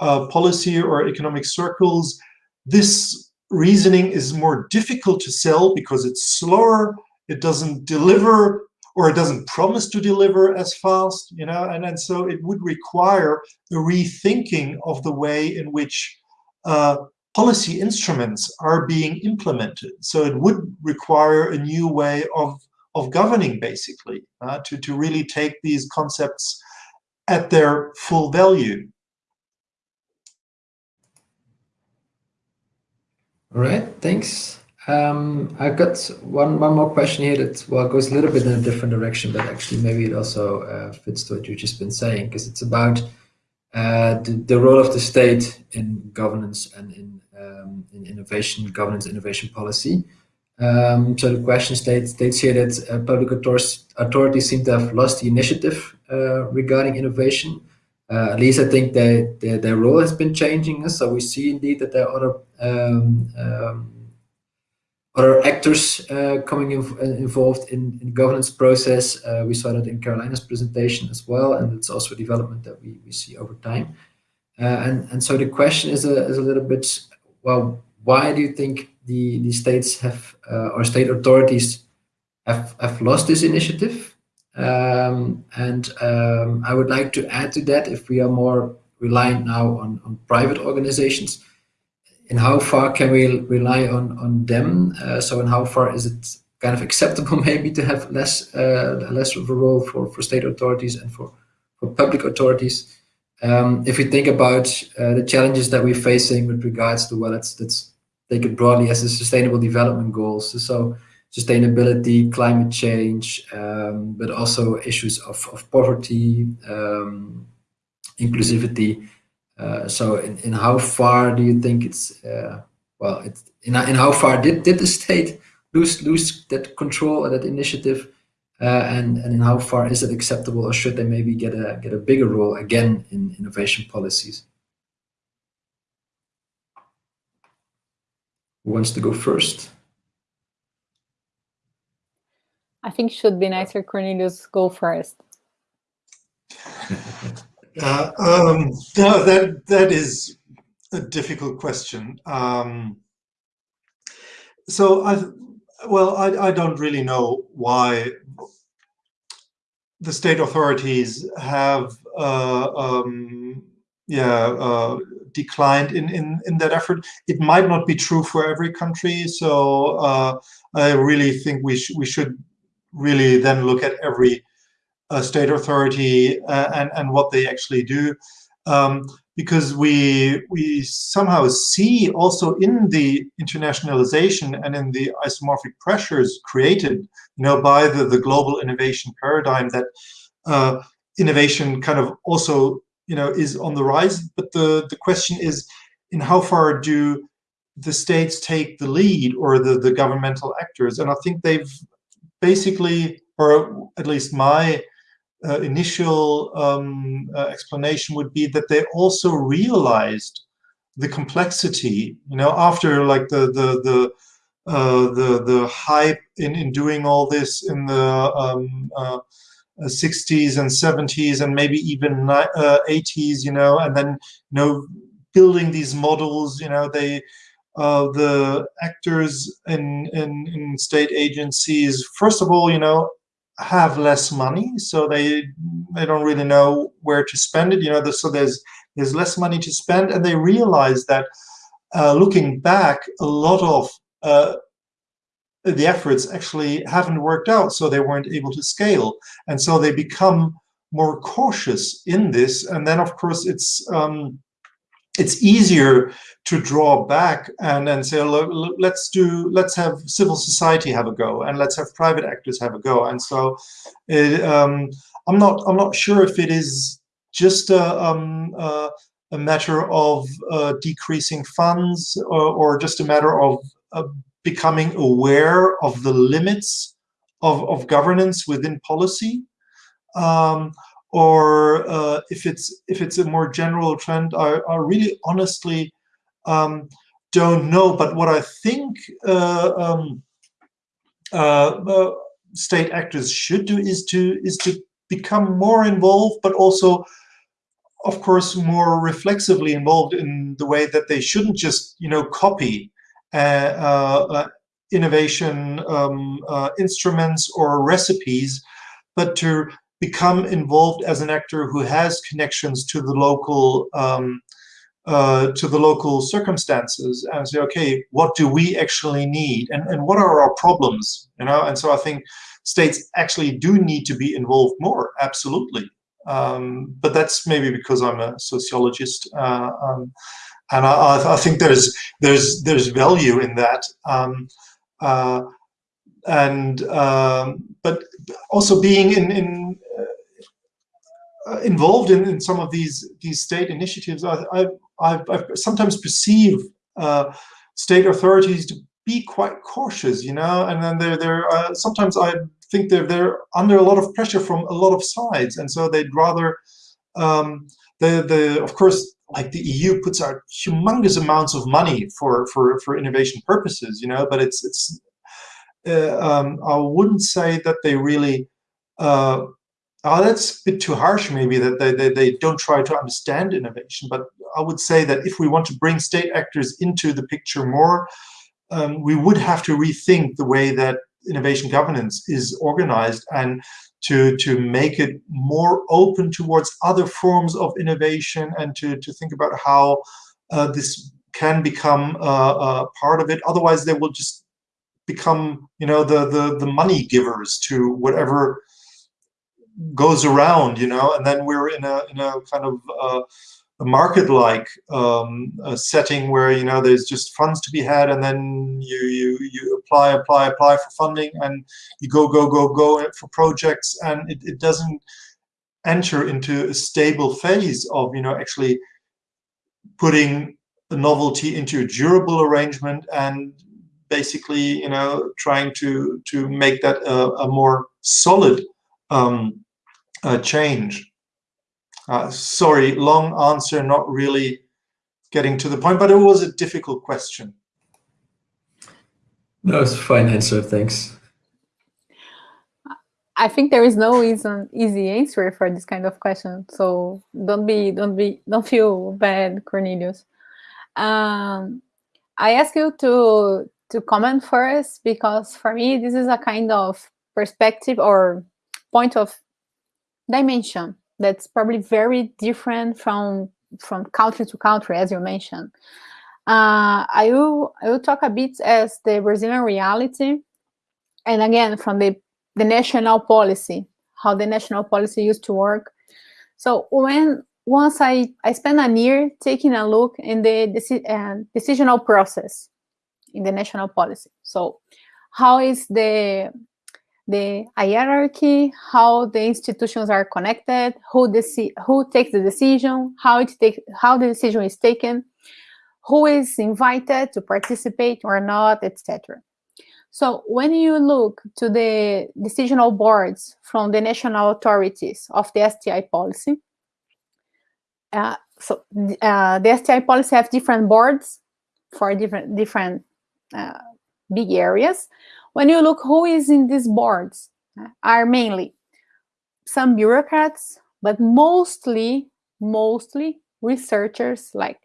uh, policy or economic circles, this reasoning is more difficult to sell because it's slower, it doesn't deliver or it doesn't promise to deliver as fast, you know, and, and so it would require a rethinking of the way in which uh, policy instruments are being implemented. So it would require a new way of of governing, basically, uh, to, to really take these concepts at their full value. All right, thanks. Um, I've got one, one more question here that well goes a little bit in a different direction, but actually maybe it also uh, fits to what you've just been saying, because it's about uh, the, the role of the state in governance and in, um, in innovation, governance, innovation policy. Um, so the question states, states here that uh, public authorities seem to have lost the initiative uh, regarding innovation. Uh, at least I think they, they, their role has been changing. So we see indeed that there are other um, um, other actors uh, coming in, uh, involved in, in, governance process. Uh, we saw that in Carolina's presentation as well, and it's also a development that we, we see over time. and, and so the question is a, is a little bit, well, why do you think the, the states have, uh, or state authorities have, have lost this initiative. Um, and um, I would like to add to that, if we are more reliant now on, on private organizations, in how far can we rely on on them? Uh, so in how far is it kind of acceptable maybe to have less uh, less of a role for for state authorities and for for public authorities? Um, if we think about uh, the challenges that we're facing with regards to well, let's let's take it broadly as the Sustainable Development Goals. So sustainability, climate change, um, but also issues of, of poverty, um, inclusivity. Uh, so in, in how far do you think it's, uh, well, it's, in, in how far did, did the state lose, lose that control or that initiative? Uh, and, and in how far is it acceptable or should they maybe get a, get a bigger role again in innovation policies? Who wants to go first? I think should be nicer Cornelius go first. uh, um, no, that that is a difficult question. Um, so I, well, I, I don't really know why the state authorities have, uh, um, yeah, uh, declined in, in, in that effort. It might not be true for every country, so uh, I really think we, sh we should really then look at every uh, state authority uh, and, and what they actually do. Um, because we we somehow see also in the internationalization and in the isomorphic pressures created you know by the the global innovation paradigm that uh, innovation kind of also you know is on the rise. But the the question is in how far do the states take the lead or the the governmental actors? And i think they've basically, or at least my uh, initial um, uh, explanation would be that they also realized the complexity, you know, after like the the the uh, the the hype in in doing all this in the um, 60s uh, and 70s and maybe even 80s, uh, you know, and then you know building these models, you know, they uh, the actors in, in, in state agencies, first of all, you know, have less money, so they they don't really know where to spend it. You know, so there's there's less money to spend, and they realize that uh, looking back, a lot of uh, the efforts actually haven't worked out, so they weren't able to scale, and so they become more cautious in this. And then, of course, it's um, it's easier to draw back and then say, look, let's do, let's have civil society have a go, and let's have private actors have a go. And so, it, um, I'm not, I'm not sure if it is just a, um, uh, a matter of uh, decreasing funds, or, or, just a matter of uh, becoming aware of the limits of, of governance within policy. Um, or uh, if it's if it's a more general trend, I, I really honestly um, don't know. But what I think uh, um, uh, uh state actors should do is to is to become more involved, but also, of course, more reflexively involved in the way that they shouldn't just you know copy innovation um, instruments or recipes, but to become involved as an actor who has connections to the local um, uh, to the local circumstances and say, okay, what do we actually need and, and what are our problems, you know? And so I think states actually do need to be involved more, absolutely. Um, but that's maybe because I'm a sociologist uh, um, and I, I, think there's there's there's value in that. Um, uh, and um, but also being in, in uh, involved in, in some of these these state initiatives, I, I, I've, I've sometimes perceive uh, state authorities to be quite cautious, you know, and then they're, they're uh, sometimes I think they're, they're under a lot of pressure from a lot of sides, and so they'd rather, um, the, the, of course, like the EU puts out humongous amounts of money for, for, for innovation purposes, you know, but it's, it's uh, um, I wouldn't say that they really uh, Oh, that's a bit too harsh, maybe, that they, they, they don't try to understand innovation. But I would say that if we want to bring state actors into the picture more, um, we would have to rethink the way that innovation governance is organized and to, to make it more open towards other forms of innovation and to, to think about how uh, this can become uh, part of it. Otherwise, they will just become, you know, the the the money givers to whatever goes around, you know. And then we're in a in a kind of uh, a market-like um, setting where you know there's just funds to be had, and then you you you apply apply apply for funding, and you go go go go for projects, and it, it doesn't enter into a stable phase of you know actually putting a novelty into a durable arrangement and basically you know trying to to make that a, a more solid um, uh, change. Uh, sorry, long answer, not really getting to the point, but it was a difficult question. No, it's a fine answer, thanks. I think there is no easy, easy answer for this kind of question. So don't be, don't be, don't feel bad, Cornelius. Um, I ask you to to comment first because for me this is a kind of perspective or point of dimension that's probably very different from from country to country, as you mentioned. Uh, I will I will talk a bit as the Brazilian reality, and again from the the national policy, how the national policy used to work. So when once I, I spent a year taking a look in the deci uh, decisional process in the national policy. So how is the the hierarchy, how the institutions are connected, who who takes the decision, how it take how the decision is taken, who is invited to participate or not, etc. So when you look to the decisional boards from the national authorities of the STI policy, uh, so uh, the STI policy have different boards for different different uh, big areas. When you look who is in these boards, uh, are mainly some bureaucrats, but mostly mostly researchers, like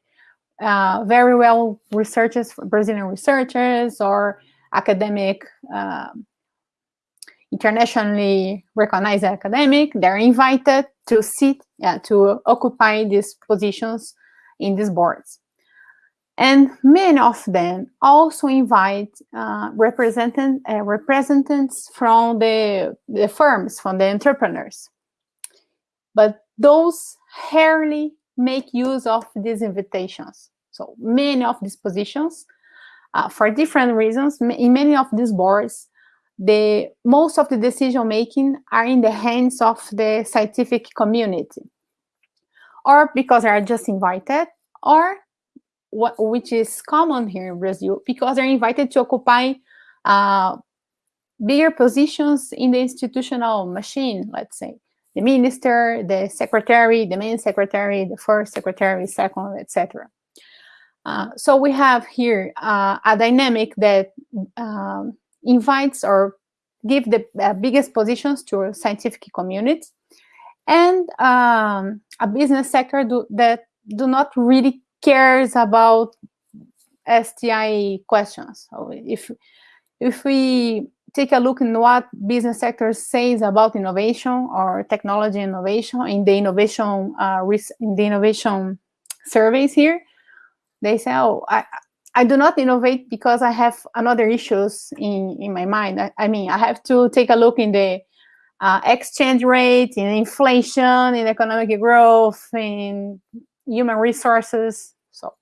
uh, very well researchers, Brazilian researchers, or academic, uh, internationally recognized academic. They're invited to sit, yeah, to occupy these positions in these boards. And many of them also invite uh, representatives, uh, representatives from the, the firms, from the entrepreneurs. But those rarely make use of these invitations. So many of these positions, uh, for different reasons, in many of these boards, the most of the decision making are in the hands of the scientific community or because they are just invited or which is common here in Brazil because they're invited to occupy uh, bigger positions in the institutional machine let's say. The minister the secretary the main secretary the first secretary second etc uh, so we have here uh, a dynamic that um, invites or give the uh, biggest positions to scientific community and um, a business sector do, that do not really cares about STI questions. So if if we take a look in what business sector says about innovation or technology innovation in the innovation uh, in the innovation surveys here, they say, "Oh, I I do not innovate because I have another issues in, in my mind. I, I mean, I have to take a look in the uh, exchange rate, in inflation, in economic growth, in human resources. So,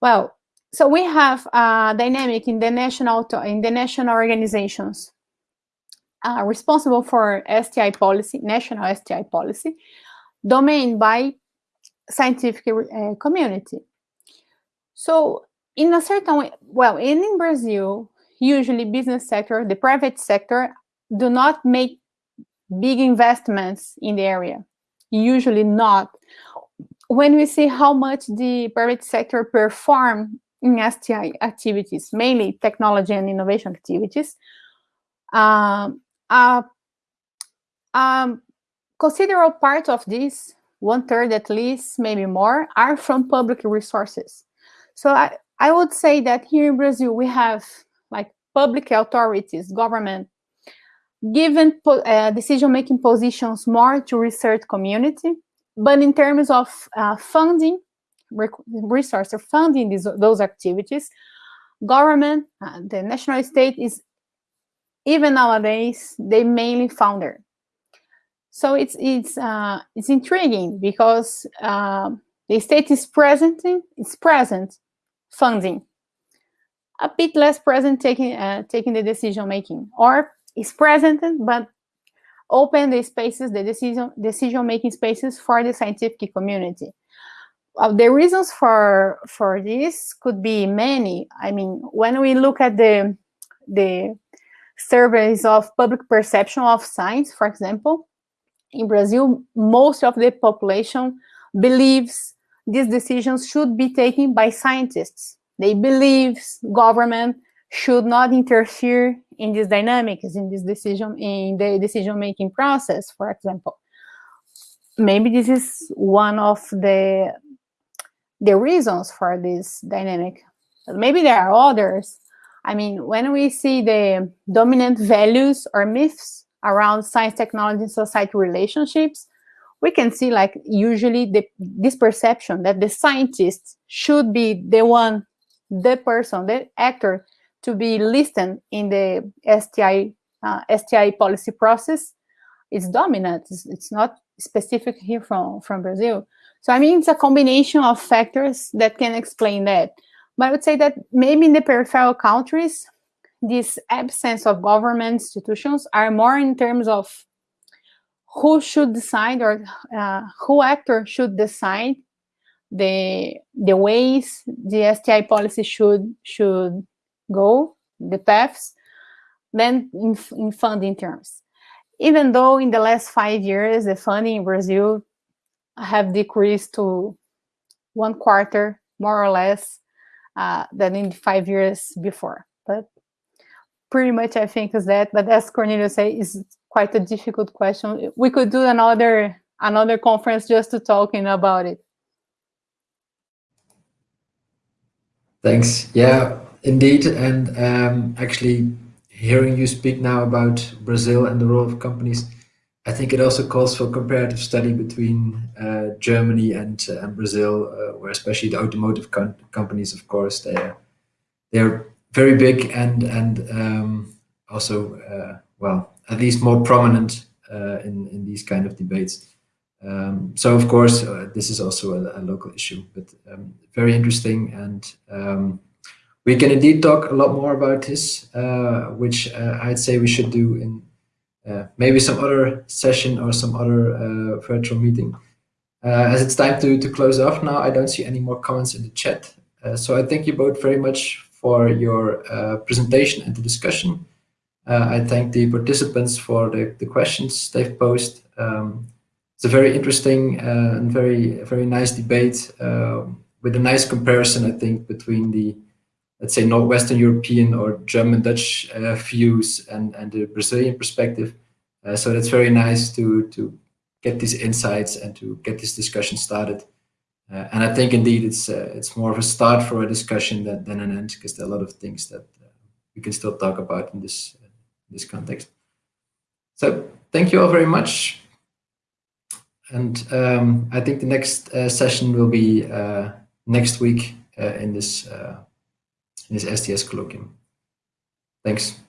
well, so we have a dynamic in the national in the national organizations uh, responsible for STI policy, national STI policy, domain by scientific uh, community. So in a certain way, well, in, in Brazil, usually business sector, the private sector do not make big investments in the area. Usually not. When we see how much the private sector perform in STI activities, mainly technology and innovation activities, um, uh, um, considerable part of this, one third at least, maybe more, are from public resources. So I, I would say that here in Brazil, we have like public authorities, government, given uh, decision-making positions more to research community. But in terms of uh, funding, resources funding these, those activities, government, uh, the national state is, even nowadays, they mainly founder. So it's, it's, uh, it's intriguing because uh, the state is present, it's present funding, a bit less present taking, uh, taking the decision making, or is present but open the spaces, the decision decision making spaces for the scientific community. Uh, the reasons for for this could be many. I mean, when we look at the the surveys of public perception of science, for example, in Brazil, most of the population believes these decisions should be taken by scientists. They believe government should not interfere in these dynamics, in this decision, in the decision-making process, for example. Maybe this is one of the the reasons for this dynamic. Maybe there are others. I mean, when we see the dominant values or myths around science, technology, and society relationships, we can see like usually the, this perception that the scientist should be the one, the person, the actor to be listed in the STI, uh, STI policy process is dominant. It's, it's, not specific here from, from Brazil. So I mean, it's a combination of factors that can explain that. But I would say that maybe in the peripheral countries, this absence of government institutions are more in terms of who should decide or uh, who actor should decide the the ways the STI policy should should go, the paths, then in, in funding terms. Even though in the last five years, the funding in Brazil have decreased to one quarter, more or less, uh, than in five years before. But pretty much I think is that, but as Cornelius say, is quite a difficult question. We could do another another conference just to talking about it. Thanks. Yeah, Indeed, and um, actually hearing you speak now about Brazil and the role of companies, I think it also calls for comparative study between uh, Germany and, uh, and Brazil, uh, where especially the automotive companies, of course, they're they're very big and and um, also uh, well at least more prominent uh, in in these kind of debates. Um, so of course, uh, this is also a, a local issue, but um, very interesting and um, we can indeed talk a lot more about this, uh, which uh, I'd say we should do in uh, maybe some other session or some other uh, virtual meeting. Uh, as it's time to, to close off now, I don't see any more comments in the chat. Uh, so I thank you both very much for your presentation and the discussion. I thank the participants for the, the questions they've posed. Um, it's a very interesting and very, very nice debate with a nice comparison, I think, between the let's say Northwestern European or German Dutch uh, views and and the Brazilian perspective. Uh, so that's very nice to to get these insights and to get this discussion started. Uh, and I think indeed it's uh, it's more of a start for a discussion than, than an end because there are a lot of things that uh, we can still talk about in this uh, this context. So thank you all very much. And um, I think the next session will be next week in this in this STS colloquium. Thanks.